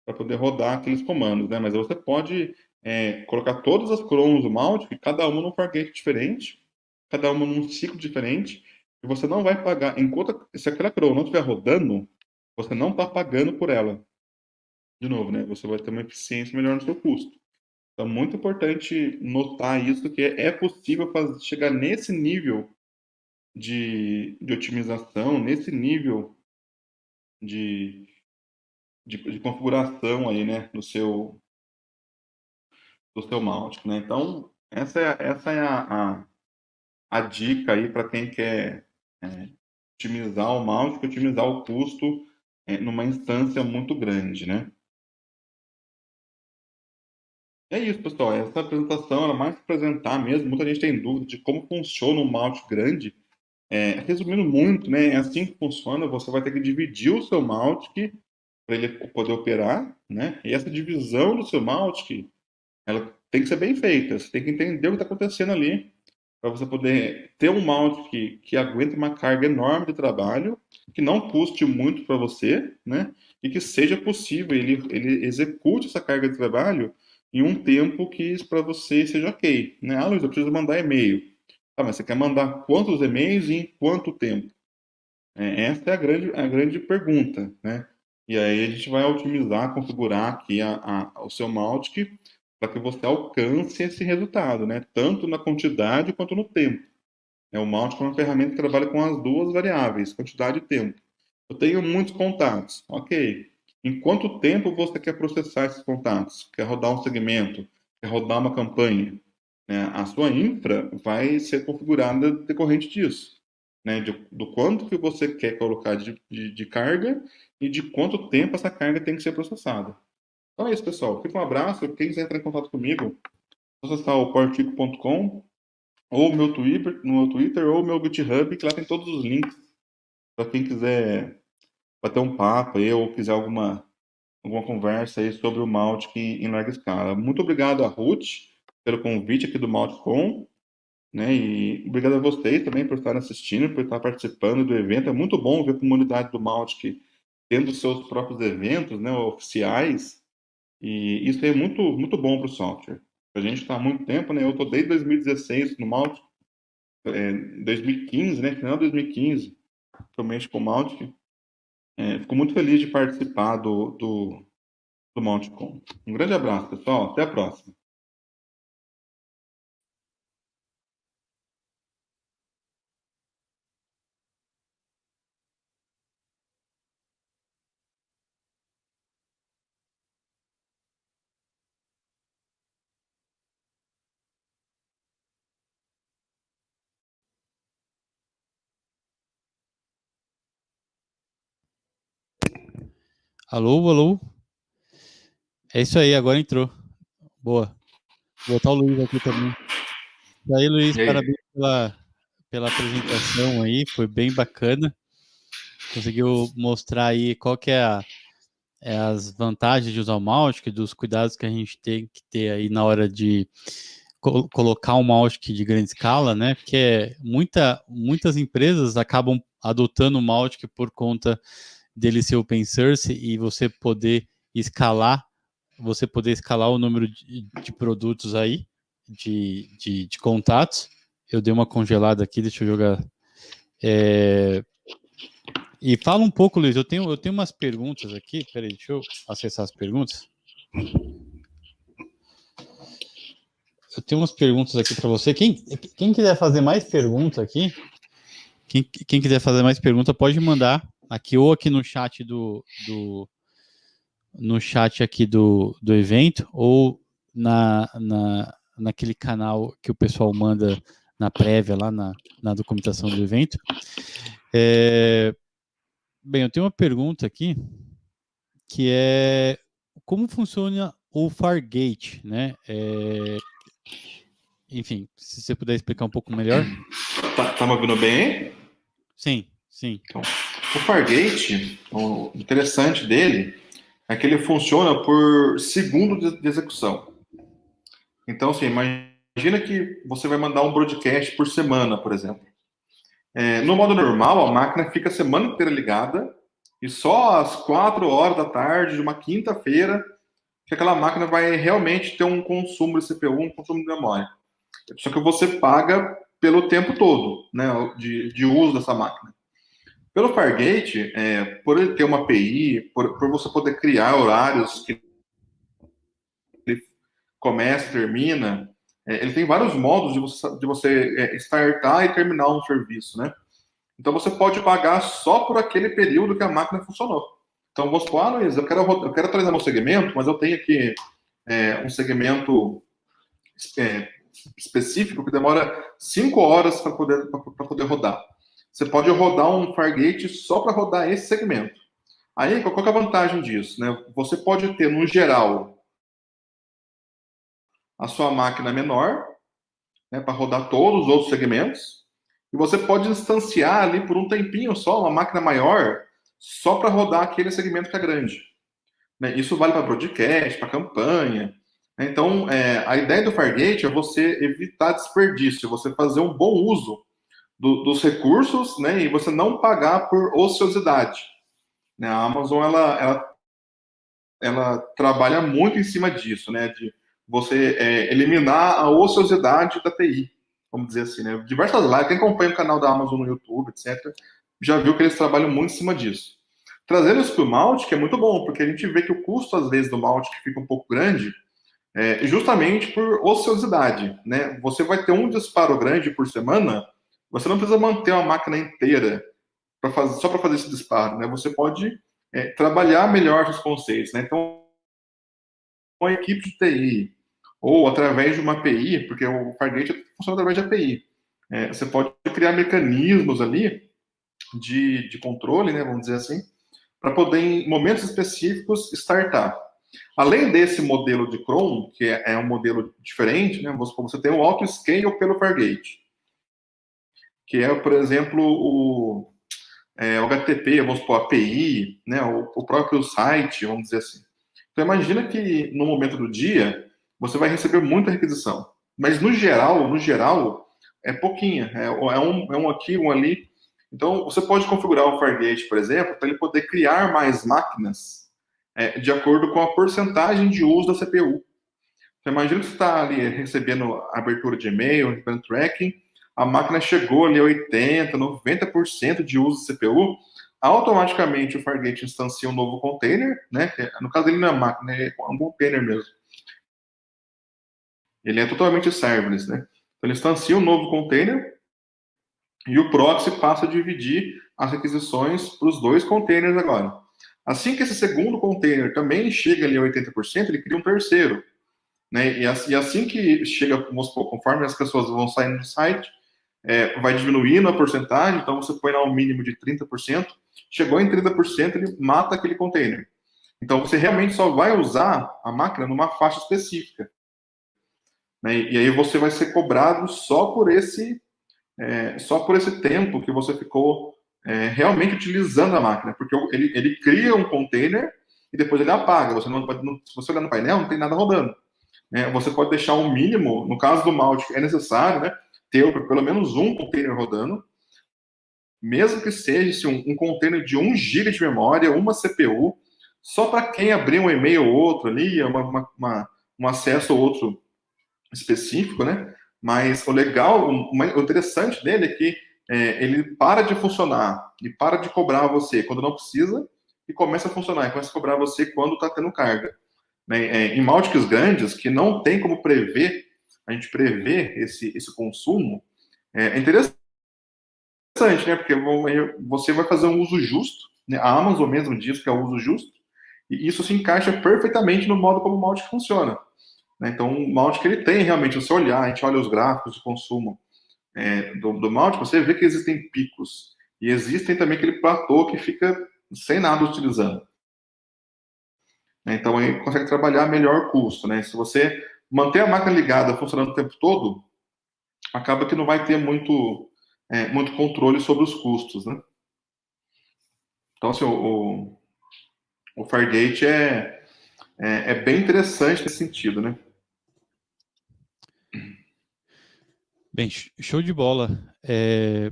para poder rodar aqueles comandos, né? Mas você pode é, colocar todas as Chromes do Malt, cada uma num Fargate diferente, cada uma num ciclo diferente, e você não vai pagar, enquanto se aquela Chrome não estiver rodando, você não está pagando por ela de novo, né? Você vai ter uma eficiência melhor no seu custo. Então, muito importante notar isso, que é possível fazer, chegar nesse nível de, de otimização, nesse nível de, de, de, configuração aí, né, no seu, do seu mouse, né? Então, essa é, essa é a, a, a dica aí para quem quer é, otimizar o mouse, otimizar o custo é, numa instância muito grande, né? É isso, pessoal. Essa apresentação era mais para apresentar mesmo. Muita gente tem dúvida de como funciona um malte grande. É, resumindo muito, né, é assim que funciona. Você vai ter que dividir o seu malte para ele poder operar, né? E essa divisão do seu malte, ela tem que ser bem feita. Você tem que entender o que está acontecendo ali para você poder ter um malte que, que aguente uma carga enorme de trabalho, que não custe muito para você, né? E que seja possível ele, ele execute essa carga de trabalho em um tempo que para você seja ok. Né? Ah, Luiz, eu preciso mandar e-mail. Tá, mas você quer mandar quantos e-mails e em quanto tempo? É, essa é a grande, a grande pergunta, né? E aí a gente vai otimizar, configurar aqui a, a, o seu Mautic para que você alcance esse resultado, né? Tanto na quantidade quanto no tempo. É, o Mautic é uma ferramenta que trabalha com as duas variáveis, quantidade e tempo. Eu tenho muitos contatos, ok. Em quanto tempo você quer processar esses contatos? Quer rodar um segmento? Quer rodar uma campanha? Né? A sua infra vai ser configurada decorrente disso. Né? De, do quanto que você quer colocar de, de, de, carga e de quanto tempo essa carga tem que ser processada. Então é isso, pessoal. Fica um abraço. Quem quiser entrar em contato comigo, acessar o portico.com ou meu Twitter, no meu Twitter ou meu GitHub, que lá tem todos os links para quem quiser bater um papo aí, ou quiser alguma, alguma conversa aí sobre o Maltic em larga escala. Muito obrigado a Ruth pelo convite aqui do Maltcom, né? E obrigado a vocês também por estarem assistindo, por estar participando do evento. É muito bom ver a comunidade do Maltic tendo seus próprios eventos, né, oficiais. E isso é muito muito bom para o software. A gente está há muito tempo, né? Eu estou desde 2016 no Maltic, é, 2015, né? Final de 2015, realmente com o Maltic. É, fico muito feliz de participar do, do, do Mountcom. Um grande abraço, pessoal. Até a próxima. Alô, alô. É isso aí, agora entrou. Boa. Vou botar o Luiz aqui também. E aí, Luiz, aí? parabéns pela, pela apresentação aí, foi bem bacana. Conseguiu mostrar aí qual que é, a, é as vantagens de usar o Mautic, dos cuidados que a gente tem que ter aí na hora de co colocar um Mautic de grande escala, né? Porque muita, muitas empresas acabam adotando o Mautic por conta dele ser open source e você poder escalar, você poder escalar o número de, de produtos aí, de, de, de, contatos. Eu dei uma congelada aqui, deixa eu jogar. É... E fala um pouco, Luiz, eu tenho, eu tenho umas perguntas aqui, peraí, deixa eu acessar as perguntas. Eu tenho umas perguntas aqui para você. Quem, quem quiser fazer mais perguntas aqui, quem, quem quiser fazer mais pergunta, pode mandar aqui ou aqui no chat do, do no chat aqui do, do evento ou na, na, naquele canal que o pessoal manda na prévia, lá na, na documentação do evento. É, bem, eu tenho uma pergunta aqui, que é como funciona o Fargate, né? É, enfim, se você puder explicar um pouco melhor. Tá, tá me ouvindo bem? Sim, sim. Então, o Fargate, o interessante dele é que ele funciona por segundo de execução. Então, assim, imagina que você vai mandar um broadcast por semana, por exemplo. É, no modo normal, a máquina fica a semana inteira ligada e só às quatro horas da tarde de uma quinta-feira que aquela máquina vai realmente ter um consumo de CPU, um consumo de memória. Só que você paga pelo tempo todo né, de, de uso dessa máquina. Pelo Fargate, é, por ele ter uma API, por, por você poder criar horários que ele começa, termina, é, ele tem vários modos de você, de você é, startar e terminar um serviço, né? Então você pode pagar só por aquele período que a máquina funcionou. Então vamos supor, ah, Luiz, eu quero, eu quero atualizar meu segmento, mas eu tenho aqui é, um segmento é, específico que demora 5 horas para poder, poder rodar você pode rodar um Fargate só para rodar esse segmento. Aí, qual é a vantagem disso? Né? Você pode ter, no geral, a sua máquina menor, né, para rodar todos os outros segmentos, e você pode instanciar ali por um tempinho só uma máquina maior, só para rodar aquele segmento que é grande. Né? Isso vale para broadcast, para campanha. Então, é, a ideia do Fargate é você evitar desperdício, você fazer um bom uso do, dos recursos, né, e você não pagar por ociosidade. Né, a Amazon, ela, ela, ela trabalha muito em cima disso, né, de você é, eliminar a ociosidade da TI, vamos dizer assim, né. Diversas lives, quem acompanha o canal da Amazon no YouTube, etc., já viu que eles trabalham muito em cima disso. Trazendo isso para o Mautic é muito bom, porque a gente vê que o custo, às vezes, do Mautic fica um pouco grande, é, justamente por ociosidade, né? Você vai ter um disparo grande por semana, você não precisa manter uma máquina inteira para fazer, só para fazer esse disparo, né? Você pode é, trabalhar melhor os conceitos, né? Então, uma equipe de TI ou através de uma API, porque o Fargate funciona através de API. É, você pode criar mecanismos ali de, de controle, né? Vamos dizer assim, para poder, em momentos específicos, startar. Além desse modelo de Chrome, que é, é um modelo diferente, né? Você, você tem o auto-scale pelo Fargate que é, por exemplo, o, é, HTTP, vamos supor, API, né, o, o, próprio site, vamos dizer assim. Então, imagina que no momento do dia, você vai receber muita requisição. Mas, no geral, no geral, é pouquinha. É, é, um, é um aqui, um ali. Então, você pode configurar o Fargate, por exemplo, para ele poder criar mais máquinas é, de acordo com a porcentagem de uso da CPU. Então, imagina que você está ali recebendo abertura de e-mail, recebendo tracking, a máquina chegou ali a 80%, 90% de uso de CPU, automaticamente o Fargate instancia um novo container, né? No caso dele não é máquina, é um container mesmo. Ele é totalmente serverless, né? Então ele instancia um novo container e o proxy passa a dividir as requisições para os dois containers agora. Assim que esse segundo container também chega ali a 80%, ele cria um terceiro. Né? E assim que chega, conforme as pessoas vão saindo do site, é, vai diminuindo a porcentagem, então você põe lá um mínimo de 30%, chegou em 30%, ele mata aquele container. Então você realmente só vai usar a máquina numa faixa específica. Né? E aí você vai ser cobrado só por esse é, só por esse tempo que você ficou é, realmente utilizando a máquina, porque ele, ele cria um container e depois ele apaga. Você não, não, se você olhar no painel, não tem nada rodando. Né? Você pode deixar um mínimo, no caso do Mautic, é necessário né, ter pelo menos um container rodando, mesmo que seja um, um container de 1 GB de memória, uma CPU, só para quem abrir um e-mail ou outro ali, uma, uma, uma, um acesso ou outro específico, né? Mas o legal, o interessante dele é que é, ele para de funcionar e para de cobrar você quando não precisa e começa a funcionar e começa a cobrar você quando está tendo carga. Né? É, em Maltics grandes, que não tem como prever, a gente prever esse, esse consumo, é, é interessante, né? Porque você vai fazer um uso justo, né? a Amazon mesmo diz que é o uso justo, e isso se encaixa perfeitamente no modo como o Maltic funciona. Né? Então, o Maltic ele tem realmente, você olhar, a gente olha os gráficos de consumo é, do, do Maltic, você vê que existem picos, e existem também aquele platô que fica sem nada utilizando. Então, aí consegue trabalhar melhor custo, né? Se você manter a máquina ligada, funcionando o tempo todo, acaba que não vai ter muito, é, muito controle sobre os custos, né? Então, assim, o, o Fargate é, é, é, bem interessante nesse sentido, né? Bem, show de bola. É...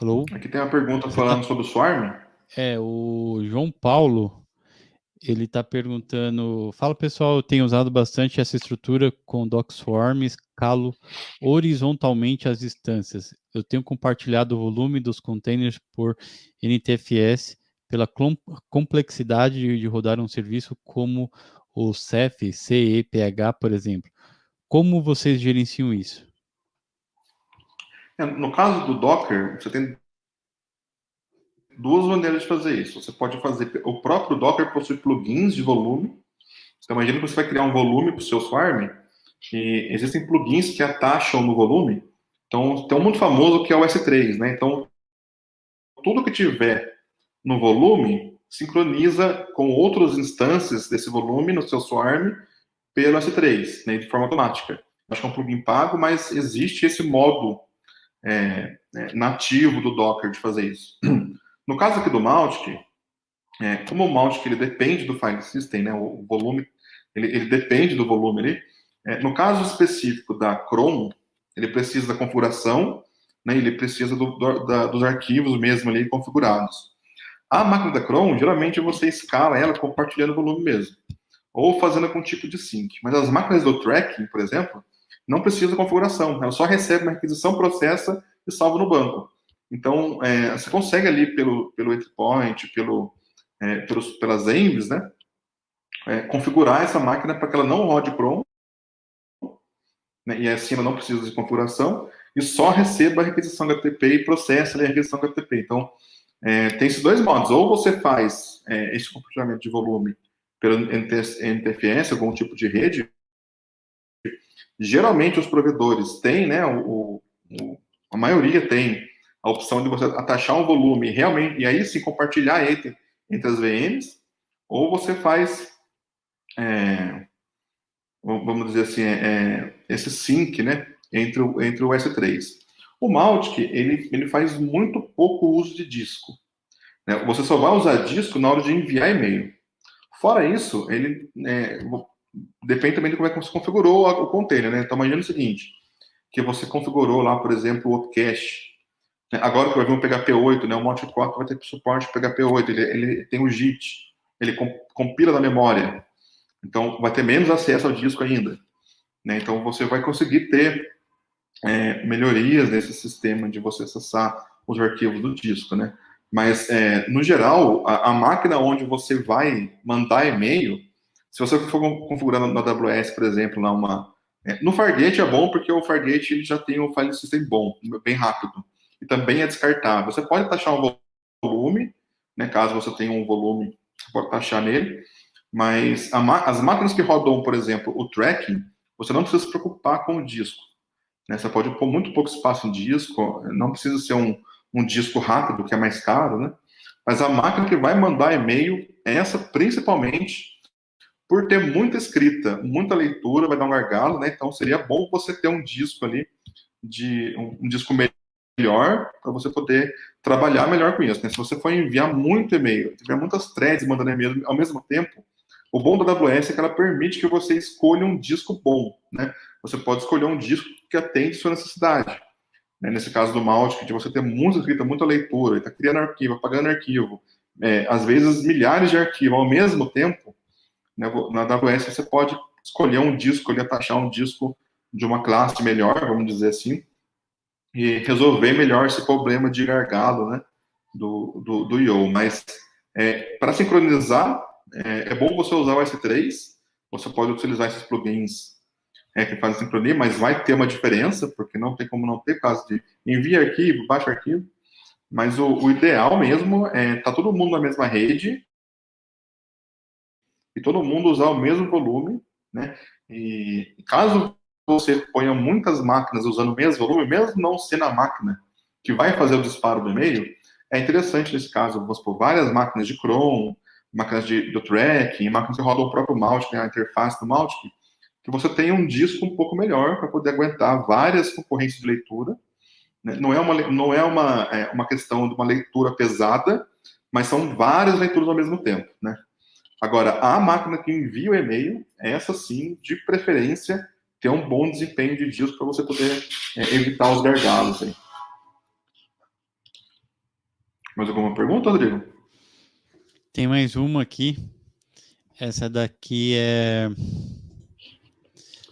Alô? Aqui tem uma pergunta falando tá... sobre o Swarm. É, o João Paulo, ele está perguntando, fala pessoal, eu tenho usado bastante essa estrutura com DocSwarm, escalo horizontalmente as instâncias. Eu tenho compartilhado o volume dos containers por NTFS pela complexidade de rodar um serviço como o CEF, CEPH, por exemplo. Como vocês gerenciam isso? É, no caso do Docker, você tem duas maneiras de fazer isso. Você pode fazer. O próprio Docker possui plugins de volume. Então, imagina que você vai criar um volume para o seu Swarm, e existem plugins que atacham no volume. Então, tem um muito famoso que é o S3, né? Então, tudo que tiver no volume sincroniza com outras instâncias desse volume no seu Swarm pelo S3, né, de forma automática. Acho que é um plugin pago, mas existe esse modo é, é, nativo do Docker de fazer isso. No caso aqui do Mautic, é, como o Mautic ele depende do file system, né, o volume, ele, ele depende do volume ali. É, no caso específico da Chrome, ele precisa da configuração, né, ele precisa do, do, da, dos arquivos mesmo ali configurados. A máquina da Chrome, geralmente você escala ela compartilhando o volume mesmo, ou fazendo com tipo de sync. Mas as máquinas do tracking, por exemplo, não precisa de configuração, ela só recebe uma requisição, processa e salva no banco. Então, é, você consegue ali pelo, pelo endpoint, pelo, é, pelos, pelas envs, né, é, configurar essa máquina para que ela não rode Chrome, né, e assim ela não precisa de configuração, e só receba a requisição HTTP e processa a requisição HTTP. Então, é, tem esses dois modos. Ou você faz é, esse compartilhamento de volume pelo NTFS, algum tipo de rede, geralmente os provedores têm, né, o, o, a maioria tem a opção de você atachar um volume realmente, e aí sim compartilhar entre, entre as VMs, ou você faz, é, vamos dizer assim, é, é, esse sync, né, entre o, entre o S3. O Mautic, ele, ele faz muito pouco uso de disco. Né? Você só vai usar disco na hora de enviar e-mail. Fora isso, ele é, depende também de como é que você configurou o container, né? Então, imagina o seguinte, que você configurou lá, por exemplo, o Opcache? Agora que vai vir um PHP8, né, o 4 vai ter suporte PHP8, ele, ele tem o JIT, ele compila na memória. Então, vai ter menos acesso ao disco ainda. Né? Então, você vai conseguir ter é, melhorias nesse sistema de você acessar os arquivos do disco, né? Mas, é, no geral, a, a, máquina onde você vai mandar e-mail, se você for configurando na AWS, por exemplo, lá uma... É, no Fargate é bom porque o Fargate ele já tem um file system bom, bem rápido e também é descartável. Você pode taxar um volume, né, caso você tenha um volume, você pode taxar nele, mas as máquinas que rodam, por exemplo, o tracking, você não precisa se preocupar com o disco. Né? Você pode pôr muito pouco espaço em disco, não precisa ser um, um disco rápido, que é mais caro, né? Mas a máquina que vai mandar e-mail, essa principalmente, por ter muita escrita, muita leitura, vai dar um gargalo, né? Então seria bom você ter um disco ali, de um, um disco melhor, para você poder trabalhar melhor com isso. Né? Se você for enviar muito e-mail, tiver muitas threads mandando e-mail ao mesmo tempo, o bom da AWS é que ela permite que você escolha um disco bom, né? Você pode escolher um disco que atende sua necessidade. Né? Nesse caso do Mautic, de você ter muita escrita, muita leitura, está criando arquivo, apagando arquivo, é, às vezes milhares de arquivos ao mesmo tempo, né? na AWS você pode escolher um disco, ali, taxar um disco de uma classe melhor, vamos dizer assim, e resolver melhor esse problema de gargalo, né, do, do, do IO. Mas, é, para sincronizar, é, é, bom você usar o S3, você pode utilizar esses plugins é, que fazem sincronia, mas vai ter uma diferença, porque não tem como não ter caso de envia arquivo, baixa arquivo, mas o, o ideal mesmo é tá todo mundo na mesma rede e todo mundo usar o mesmo volume, né? E caso você ponha muitas máquinas usando o mesmo volume, mesmo não sendo a máquina que vai fazer o disparo do e-mail, é interessante nesse caso, vamos por várias máquinas de Chrome, máquinas de, do tracking, máquinas que rodam o próprio Mautic, a interface do Mautic, que você tenha um disco um pouco melhor para poder aguentar várias concorrências de leitura. Né? Não é, uma, não é, uma, é uma questão de uma leitura pesada, mas são várias leituras ao mesmo tempo. Né? Agora, a máquina que envia o e-mail, essa sim, de preferência, ter um bom desempenho de disco para você poder é, evitar os gargalos aí. Mais alguma pergunta, Rodrigo? Tem mais uma aqui. Essa daqui é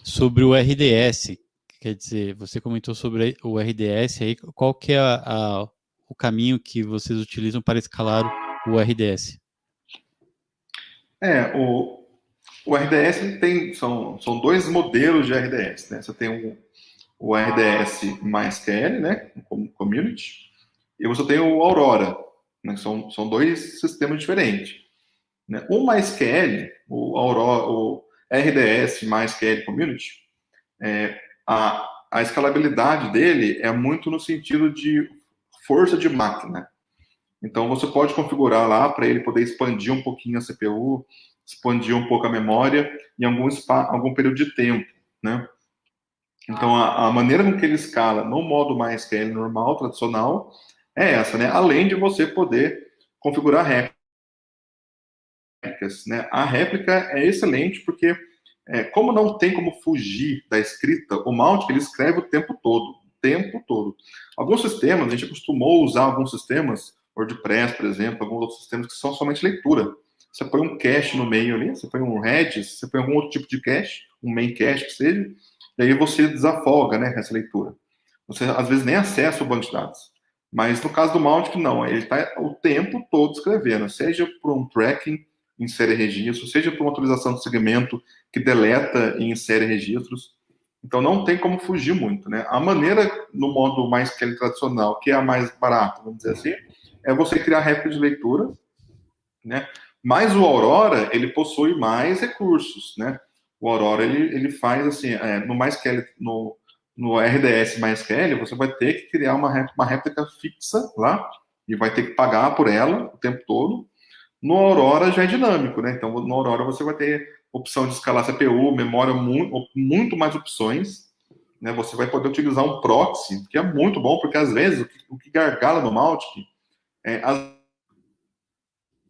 sobre o RDS. Quer dizer, você comentou sobre o RDS aí. Qual que é a, a, o caminho que vocês utilizam para escalar o RDS? É, o, o RDS tem, são, são dois modelos de RDS, né? Você tem o, o RDS MySQL, né? Como community, e você tem o Aurora, né? São, são dois sistemas diferentes. Né? O MySQL, o Aurora, o RDS MySQL Community, é, a, a escalabilidade dele é muito no sentido de força de máquina. Então, você pode configurar lá para ele poder expandir um pouquinho a CPU, expandir um pouco a memória em algum, algum período de tempo, né? Então, a, a, maneira com que ele escala no modo MySQL normal, tradicional, é essa, né? Além de você poder configurar réplicas, né? A réplica é excelente porque, é, como não tem como fugir da escrita, o Mautic, ele escreve o tempo todo, o tempo todo. Alguns sistemas, a gente acostumou usar alguns sistemas, WordPress, por exemplo, alguns outros sistemas que são somente leitura você põe um cache no meio ali, você põe um Redis, você põe algum outro tipo de cache, um main cache que seja, e aí você desafoga, né, essa leitura. Você, às vezes, nem acessa o banco de dados. Mas no caso do Mautic, não, ele está o tempo todo escrevendo, seja por um tracking, insere registros, seja por uma atualização de segmento que deleta e insere registros. Então não tem como fugir muito, né? A maneira no modo mais que tradicional, que é a mais barata, vamos dizer assim, é você criar réplica de leitura, né? Mas o Aurora, ele possui mais recursos, né? O Aurora, ele, ele faz assim, é, no MySQL, no, no RDS MySQL, você vai ter que criar uma, uma réplica fixa lá, e vai ter que pagar por ela o tempo todo. No Aurora já é dinâmico, né? Então, no Aurora você vai ter opção de escalar CPU, memória, muito, muito mais opções. Né? Você vai poder utilizar um proxy, que é muito bom, porque às vezes o que, o que gargala no Mautic é, às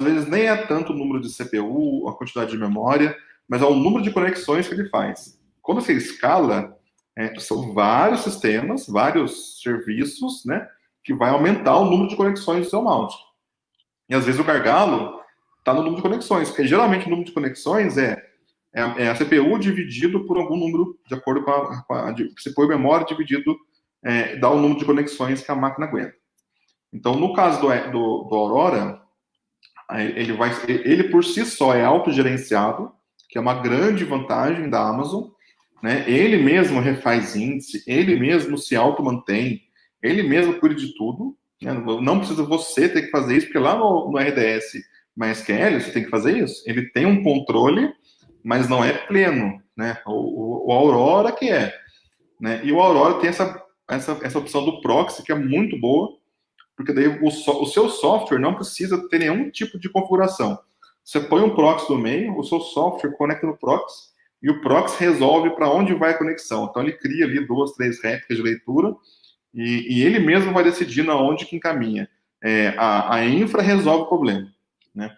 vezes nem é tanto o número de CPU, a quantidade de memória, mas é o número de conexões que ele faz. Quando você escala, é, são vários sistemas, vários serviços, né, que vai aumentar o número de conexões do seu mount. E às vezes o gargalo está no número de conexões, porque geralmente o número de conexões é, é, é a CPU dividido por algum número, de acordo com a, com a CPU memória dividido, é, dá o número de conexões que a máquina aguenta. Então, no caso do, do, do Aurora, ele vai, ele por si só é autogerenciado, que é uma grande vantagem da Amazon, né? Ele mesmo refaz índice, ele mesmo se auto-mantém, ele mesmo cuida de tudo, né? Não precisa você ter que fazer isso, porque lá no, no RDS MySQL você tem que fazer isso. Ele tem um controle, mas não é pleno, né? O, o, o Aurora que é, né? E o Aurora tem essa, essa, essa opção do proxy que é muito boa, porque daí o, so, o seu software não precisa ter nenhum tipo de configuração. Você põe um proxy no meio, o seu software conecta no proxy, e o proxy resolve para onde vai a conexão. Então, ele cria ali duas, três réplicas de leitura, e, e ele mesmo vai decidir aonde que encaminha. É, a, a infra resolve o problema, né?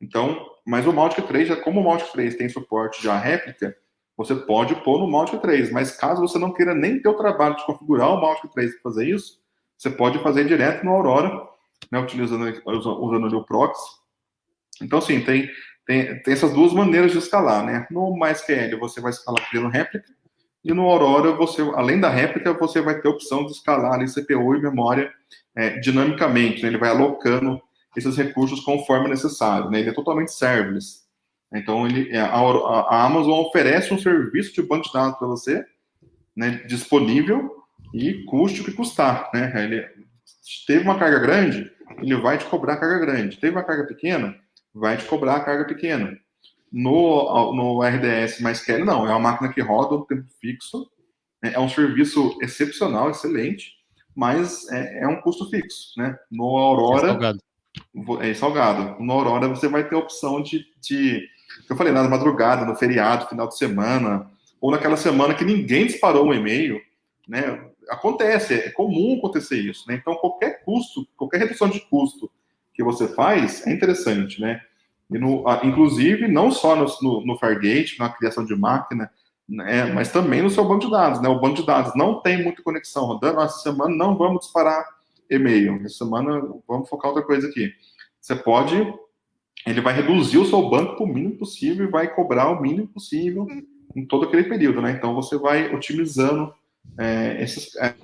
Então, mas o Mautic 3, já, como o Mautic 3 tem suporte a réplica, você pode pôr no Mautic 3, mas caso você não queira nem ter o trabalho de configurar o Mautic 3 para fazer isso, você pode fazer direto no Aurora, né, utilizando usando o proxy. Então, assim, tem, tem, tem essas duas maneiras de escalar, né? No MySQL você vai escalar criando réplica, e no Aurora, você, além da réplica, você vai ter a opção de escalar ali CPU e memória é, dinamicamente, né? ele vai alocando esses recursos conforme necessário, né? ele é totalmente serverless. Então, ele, a, a Amazon oferece um serviço de banco de dados para você, né, disponível, e custe o que custar, né? Ele teve uma carga grande, ele vai te cobrar a carga grande. Teve uma carga pequena, vai te cobrar a carga pequena. No, no RDS mais quer não, é uma máquina que roda o tempo fixo, né? é um serviço excepcional, excelente, mas é, é um custo fixo, né? No Aurora... É salgado. É salgado. No Aurora você vai ter a opção de, de eu falei, na madrugada, no feriado, final de semana, ou naquela semana que ninguém disparou um e-mail, né? Acontece, é comum acontecer isso, né? Então, qualquer custo, qualquer redução de custo que você faz é interessante, né? E no, inclusive, não só no, no, no Fargate, na criação de máquina, né, mas também no seu banco de dados, né? O banco de dados não tem muita conexão rodando, essa semana não vamos disparar e-mail, essa semana vamos focar outra coisa aqui. Você pode, ele vai reduzir o seu banco para o mínimo possível e vai cobrar o mínimo possível em todo aquele período, né? Então, você vai otimizando é, é,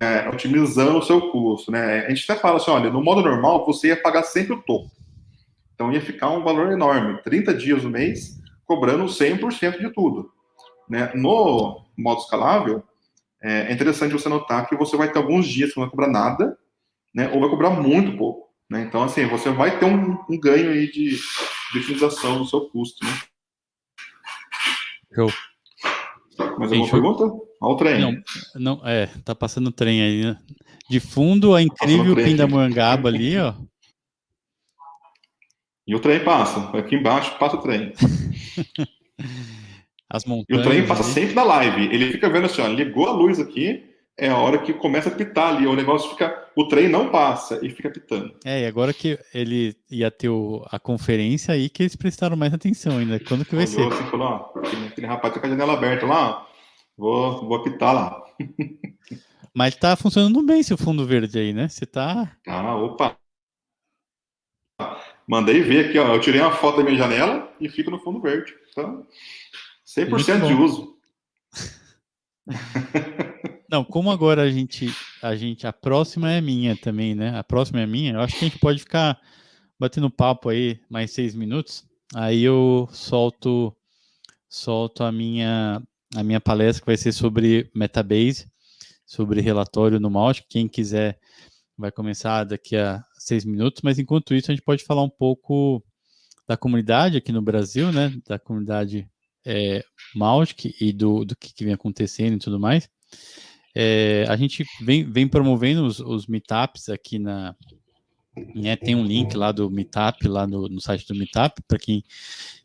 é, otimizando o seu custo. Né? A gente até fala assim, olha, no modo normal você ia pagar sempre o topo. Então ia ficar um valor enorme, 30 dias no mês, cobrando 100% de tudo. Né? No modo escalável, é interessante você notar que você vai ter alguns dias que não vai cobrar nada, né? ou vai cobrar muito pouco. Né? Então, assim, você vai ter um, um ganho aí de, de utilização do seu custo. Né? Mais alguma pergunta? Olha o trem. Não, não, é, tá passando o trem aí, né? De fundo, a incrível Pindamonhangaba ali, ó. E o trem passa. Aqui embaixo passa o trem. As montanhas. E o trem passa ali. sempre na live. Ele fica vendo assim, ó, ligou a luz aqui, é a hora que começa a pitar ali. O negócio fica. O trem não passa e fica pitando. É, e agora que ele ia ter o, a conferência aí que eles prestaram mais atenção ainda. Quando que vai Olhou ser? Assim, falou, ó, aquele rapaz tá com a janela aberta lá, vou, vou apitar lá. Mas tá funcionando bem esse fundo verde aí, né? Você tá. Ah, opa! Mandei ver aqui, ó. Eu tirei uma foto da minha janela e fica no fundo verde. Então, 100% de uso. Não, como agora a gente, a gente, a próxima é minha também, né? A próxima é minha. Eu acho que a gente pode ficar batendo papo aí mais seis minutos. Aí eu solto, solto a minha, a minha palestra que vai ser sobre Metabase, sobre relatório no Mautic. Quem quiser vai começar daqui a seis minutos. Mas enquanto isso a gente pode falar um pouco da comunidade aqui no Brasil, né? Da comunidade é, e do, do que, que vem acontecendo e tudo mais. É, a gente vem, vem promovendo os, os meetups aqui na. Né, tem um link lá do Meetup, lá no, no site do Meetup, para quem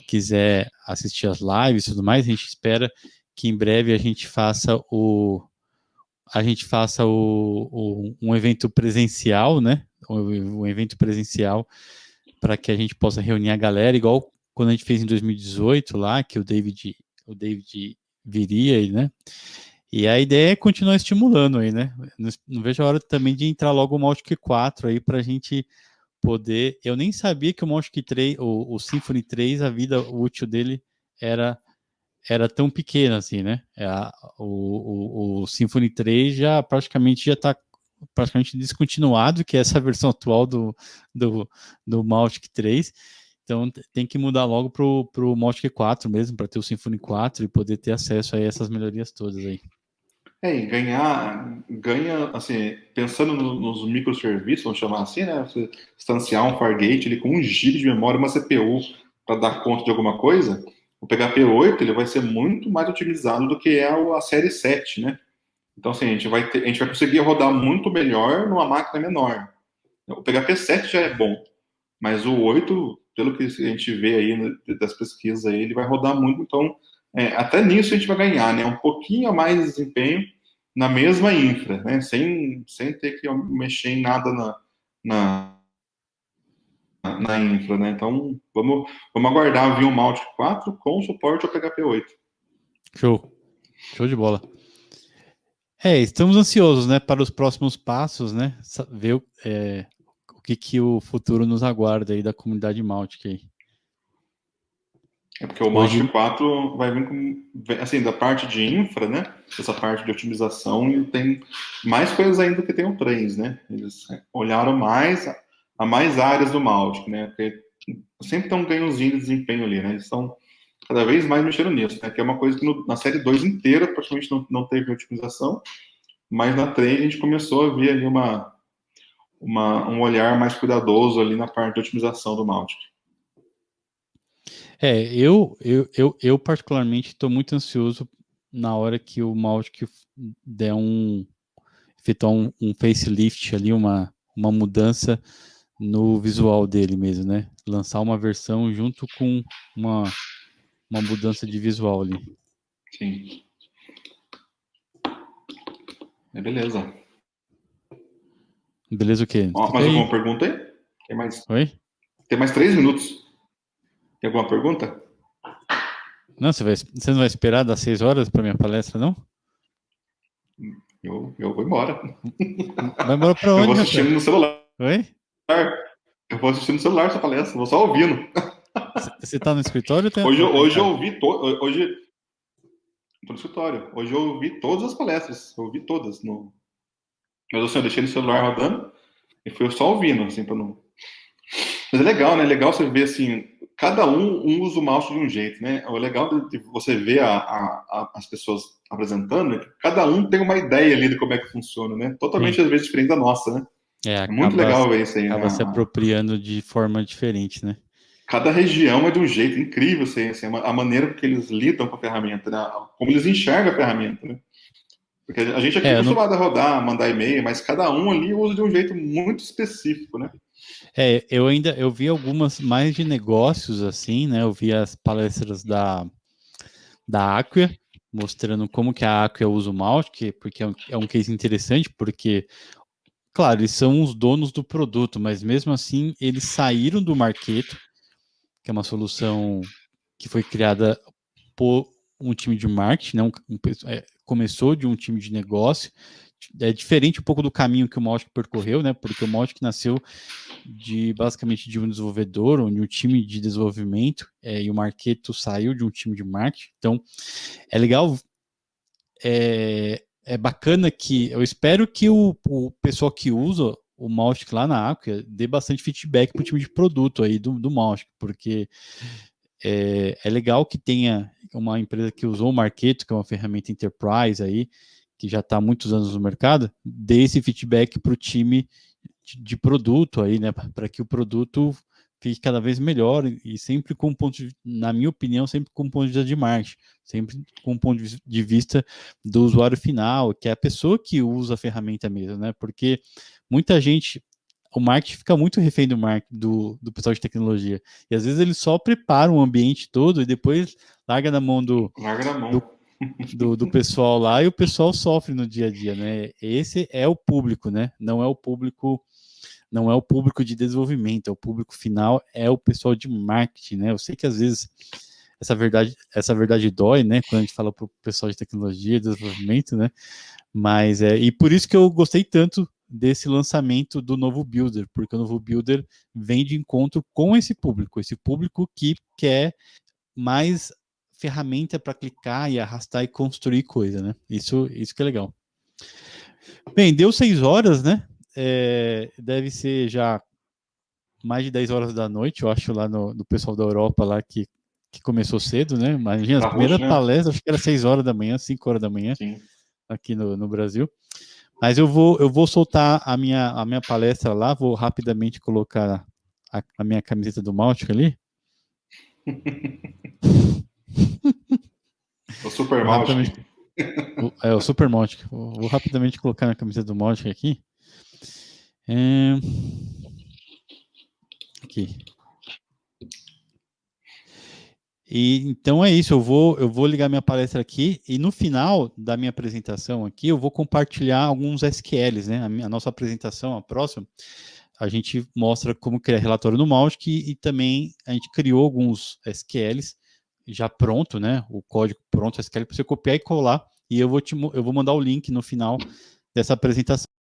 quiser assistir as lives e tudo mais. A gente espera que em breve a gente faça o. A gente faça o, o um evento presencial, né? Um, um evento presencial para que a gente possa reunir a galera, igual quando a gente fez em 2018 lá, que o David, o David viria, né? E a ideia é continuar estimulando aí, né? Não, não vejo a hora também de entrar logo o Mautic 4 aí para a gente poder. Eu nem sabia que o Mautic 3, o, o Symfony 3, a vida útil dele era era tão pequena assim, né? É o, o, o Symfony 3 já praticamente já está praticamente descontinuado, que é essa versão atual do, do, do Mautic 3. Então tem que mudar logo para o Mautic 4 mesmo, para ter o Symfony 4 e poder ter acesso a essas melhorias todas aí. É, e ganhar, ganha, assim, pensando no, nos microserviços, vamos chamar assim, né? Você instanciar um Fargate ele, com um GB de memória, uma CPU para dar conta de alguma coisa, o PHP 8 ele vai ser muito mais otimizado do que é a série 7, né? Então, assim, a gente vai, ter, a gente vai conseguir rodar muito melhor numa máquina menor. O PHP 7 já é bom, mas o 8, pelo que a gente vê aí né, das pesquisas, aí, ele vai rodar muito. Então, é, até nisso a gente vai ganhar, né? Um pouquinho a mais de desempenho na mesma infra, né? Sem, sem ter que mexer em nada na, na, na infra, né? Então, vamos, vamos aguardar vir um Malt 4 com suporte ao PHP 8. Show. Show de bola. É, estamos ansiosos, né, para os próximos passos, né, ver é, o que, que o futuro nos aguarda aí da comunidade Mautic aí. É porque o Hoje... 4 vai vir com, assim, da parte de infra, né, essa parte de otimização, e tem mais coisas ainda que tem o Trends, né, eles olharam mais a mais áreas do Mautic, né, porque sempre tem um ganhozinho de desempenho ali, né, eles estão cada vez mais mexendo nisso, né? Que é uma coisa que no, na série 2 inteira praticamente não, não teve otimização, mas na 3 a gente começou a ver ali uma, uma, um olhar mais cuidadoso ali na parte de otimização do Mautic. É, eu, eu, eu, eu particularmente estou muito ansioso na hora que o Mautic der um efetuar um, um facelift ali, uma, uma mudança no visual dele mesmo, né? Lançar uma versão junto com uma uma mudança de visual ali. Sim. É beleza. Beleza o quê? Ó, mais alguma pergunta aí? Tem mais... Oi? Tem mais três minutos. Tem alguma pergunta? Não, você, vai, você não vai esperar das seis horas para minha palestra, não? Eu, eu vou embora. Vai embora para onde? Eu vou assistindo no celular. Oi? Eu vou assistindo no celular essa palestra, vou só ouvindo. Você está no escritório? Tem... Hoje, hoje eu ouvi to... hoje estou no escritório. Hoje eu ouvi todas as palestras, eu ouvi todas no. Mas assim, eu deixei no celular rodando e fui só ouvindo, assim, para não. Mas é legal, né? É legal você ver assim, cada um, um usa o mouse de um jeito, né? O legal de você ver a, a, a, as pessoas apresentando é que cada um tem uma ideia ali de como é que funciona, né? Totalmente, às vezes, diferente da nossa, né? É, é muito legal ver isso aí. Acaba né? se apropriando de forma diferente, né? cada região é de um jeito incrível, assim, assim, a maneira que eles lidam com a ferramenta, né? como eles enxergam a ferramenta. Né? Porque a gente aqui é, é acostumado não... a rodar, mandar e-mail, mas cada um ali usa de um jeito muito específico, né? É, eu ainda eu vi algumas mais de negócios assim, né? Eu vi as palestras da da Acquia mostrando como que a Acquia usa o Mautic, porque é um, é um case interessante, porque claro, eles são os donos do produto, mas mesmo assim eles saíram do marketing que é uma solução que foi criada por um time de marketing, né? Um, é, começou de um time de negócio, é diferente um pouco do caminho que o Mautic percorreu, né? Porque o Mautic nasceu de basicamente de um desenvolvedor ou de um time de desenvolvimento é, e o Marketo saiu de um time de marketing. Então é legal, é, é bacana que eu espero que o, o pessoal que usa o Mautic lá na Acquia dê bastante feedback para o time de produto aí do, do Mautic, porque é, é, legal que tenha uma empresa que usou o Marketo, que é uma ferramenta enterprise aí, que já está há muitos anos no mercado, dê esse feedback para o time de, de, produto aí, né, para que o produto fique cada vez melhor e sempre com um ponto de, na minha opinião, sempre com um ponto de vista de marketing, sempre com um ponto de vista do usuário final, que é a pessoa que usa a ferramenta mesmo, né, porque muita gente, o marketing fica muito refém do, marketing, do, do pessoal de tecnologia. E às vezes ele só prepara um ambiente todo e depois larga na mão do, larga na mão. do, do, do, pessoal lá e o pessoal sofre no dia a dia, né? Esse é o público, né? Não é o público, não é o público de desenvolvimento, é o público final, é o pessoal de marketing, né? Eu sei que às vezes essa verdade, essa verdade dói, né? Quando a gente fala para o pessoal de tecnologia, desenvolvimento, né? Mas é e por isso que eu gostei tanto desse lançamento do novo Builder, porque o novo Builder vem de encontro com esse público, esse público que quer mais ferramenta para clicar e arrastar e construir coisa, né? Isso, isso que é legal. Bem, deu seis horas, né? É, deve ser já mais de 10 horas da noite, eu acho, lá no, no pessoal da Europa lá que, que começou cedo, né? Imagina, a primeira né? palestra, acho que era 6 horas da manhã, 5 horas da manhã, Sim. aqui no, no Brasil. Mas eu vou, eu vou soltar a minha, a minha palestra lá, vou rapidamente colocar a, a minha camiseta do Maltic ali. o Super Maltic. O, é o Super Mautic. Vou, vou, rapidamente colocar na camiseta do Mautic aqui. É... Aqui. E então é isso, eu vou eu vou ligar minha palestra aqui e no final da minha apresentação aqui eu vou compartilhar alguns SQLs, né? A, minha, a nossa apresentação, a próxima, a gente mostra como criar relatório no Mautic e, e também a gente criou alguns SQLs já pronto, né? O código pronto SQL para você copiar e colar e eu vou te eu vou mandar o link no final dessa apresentação.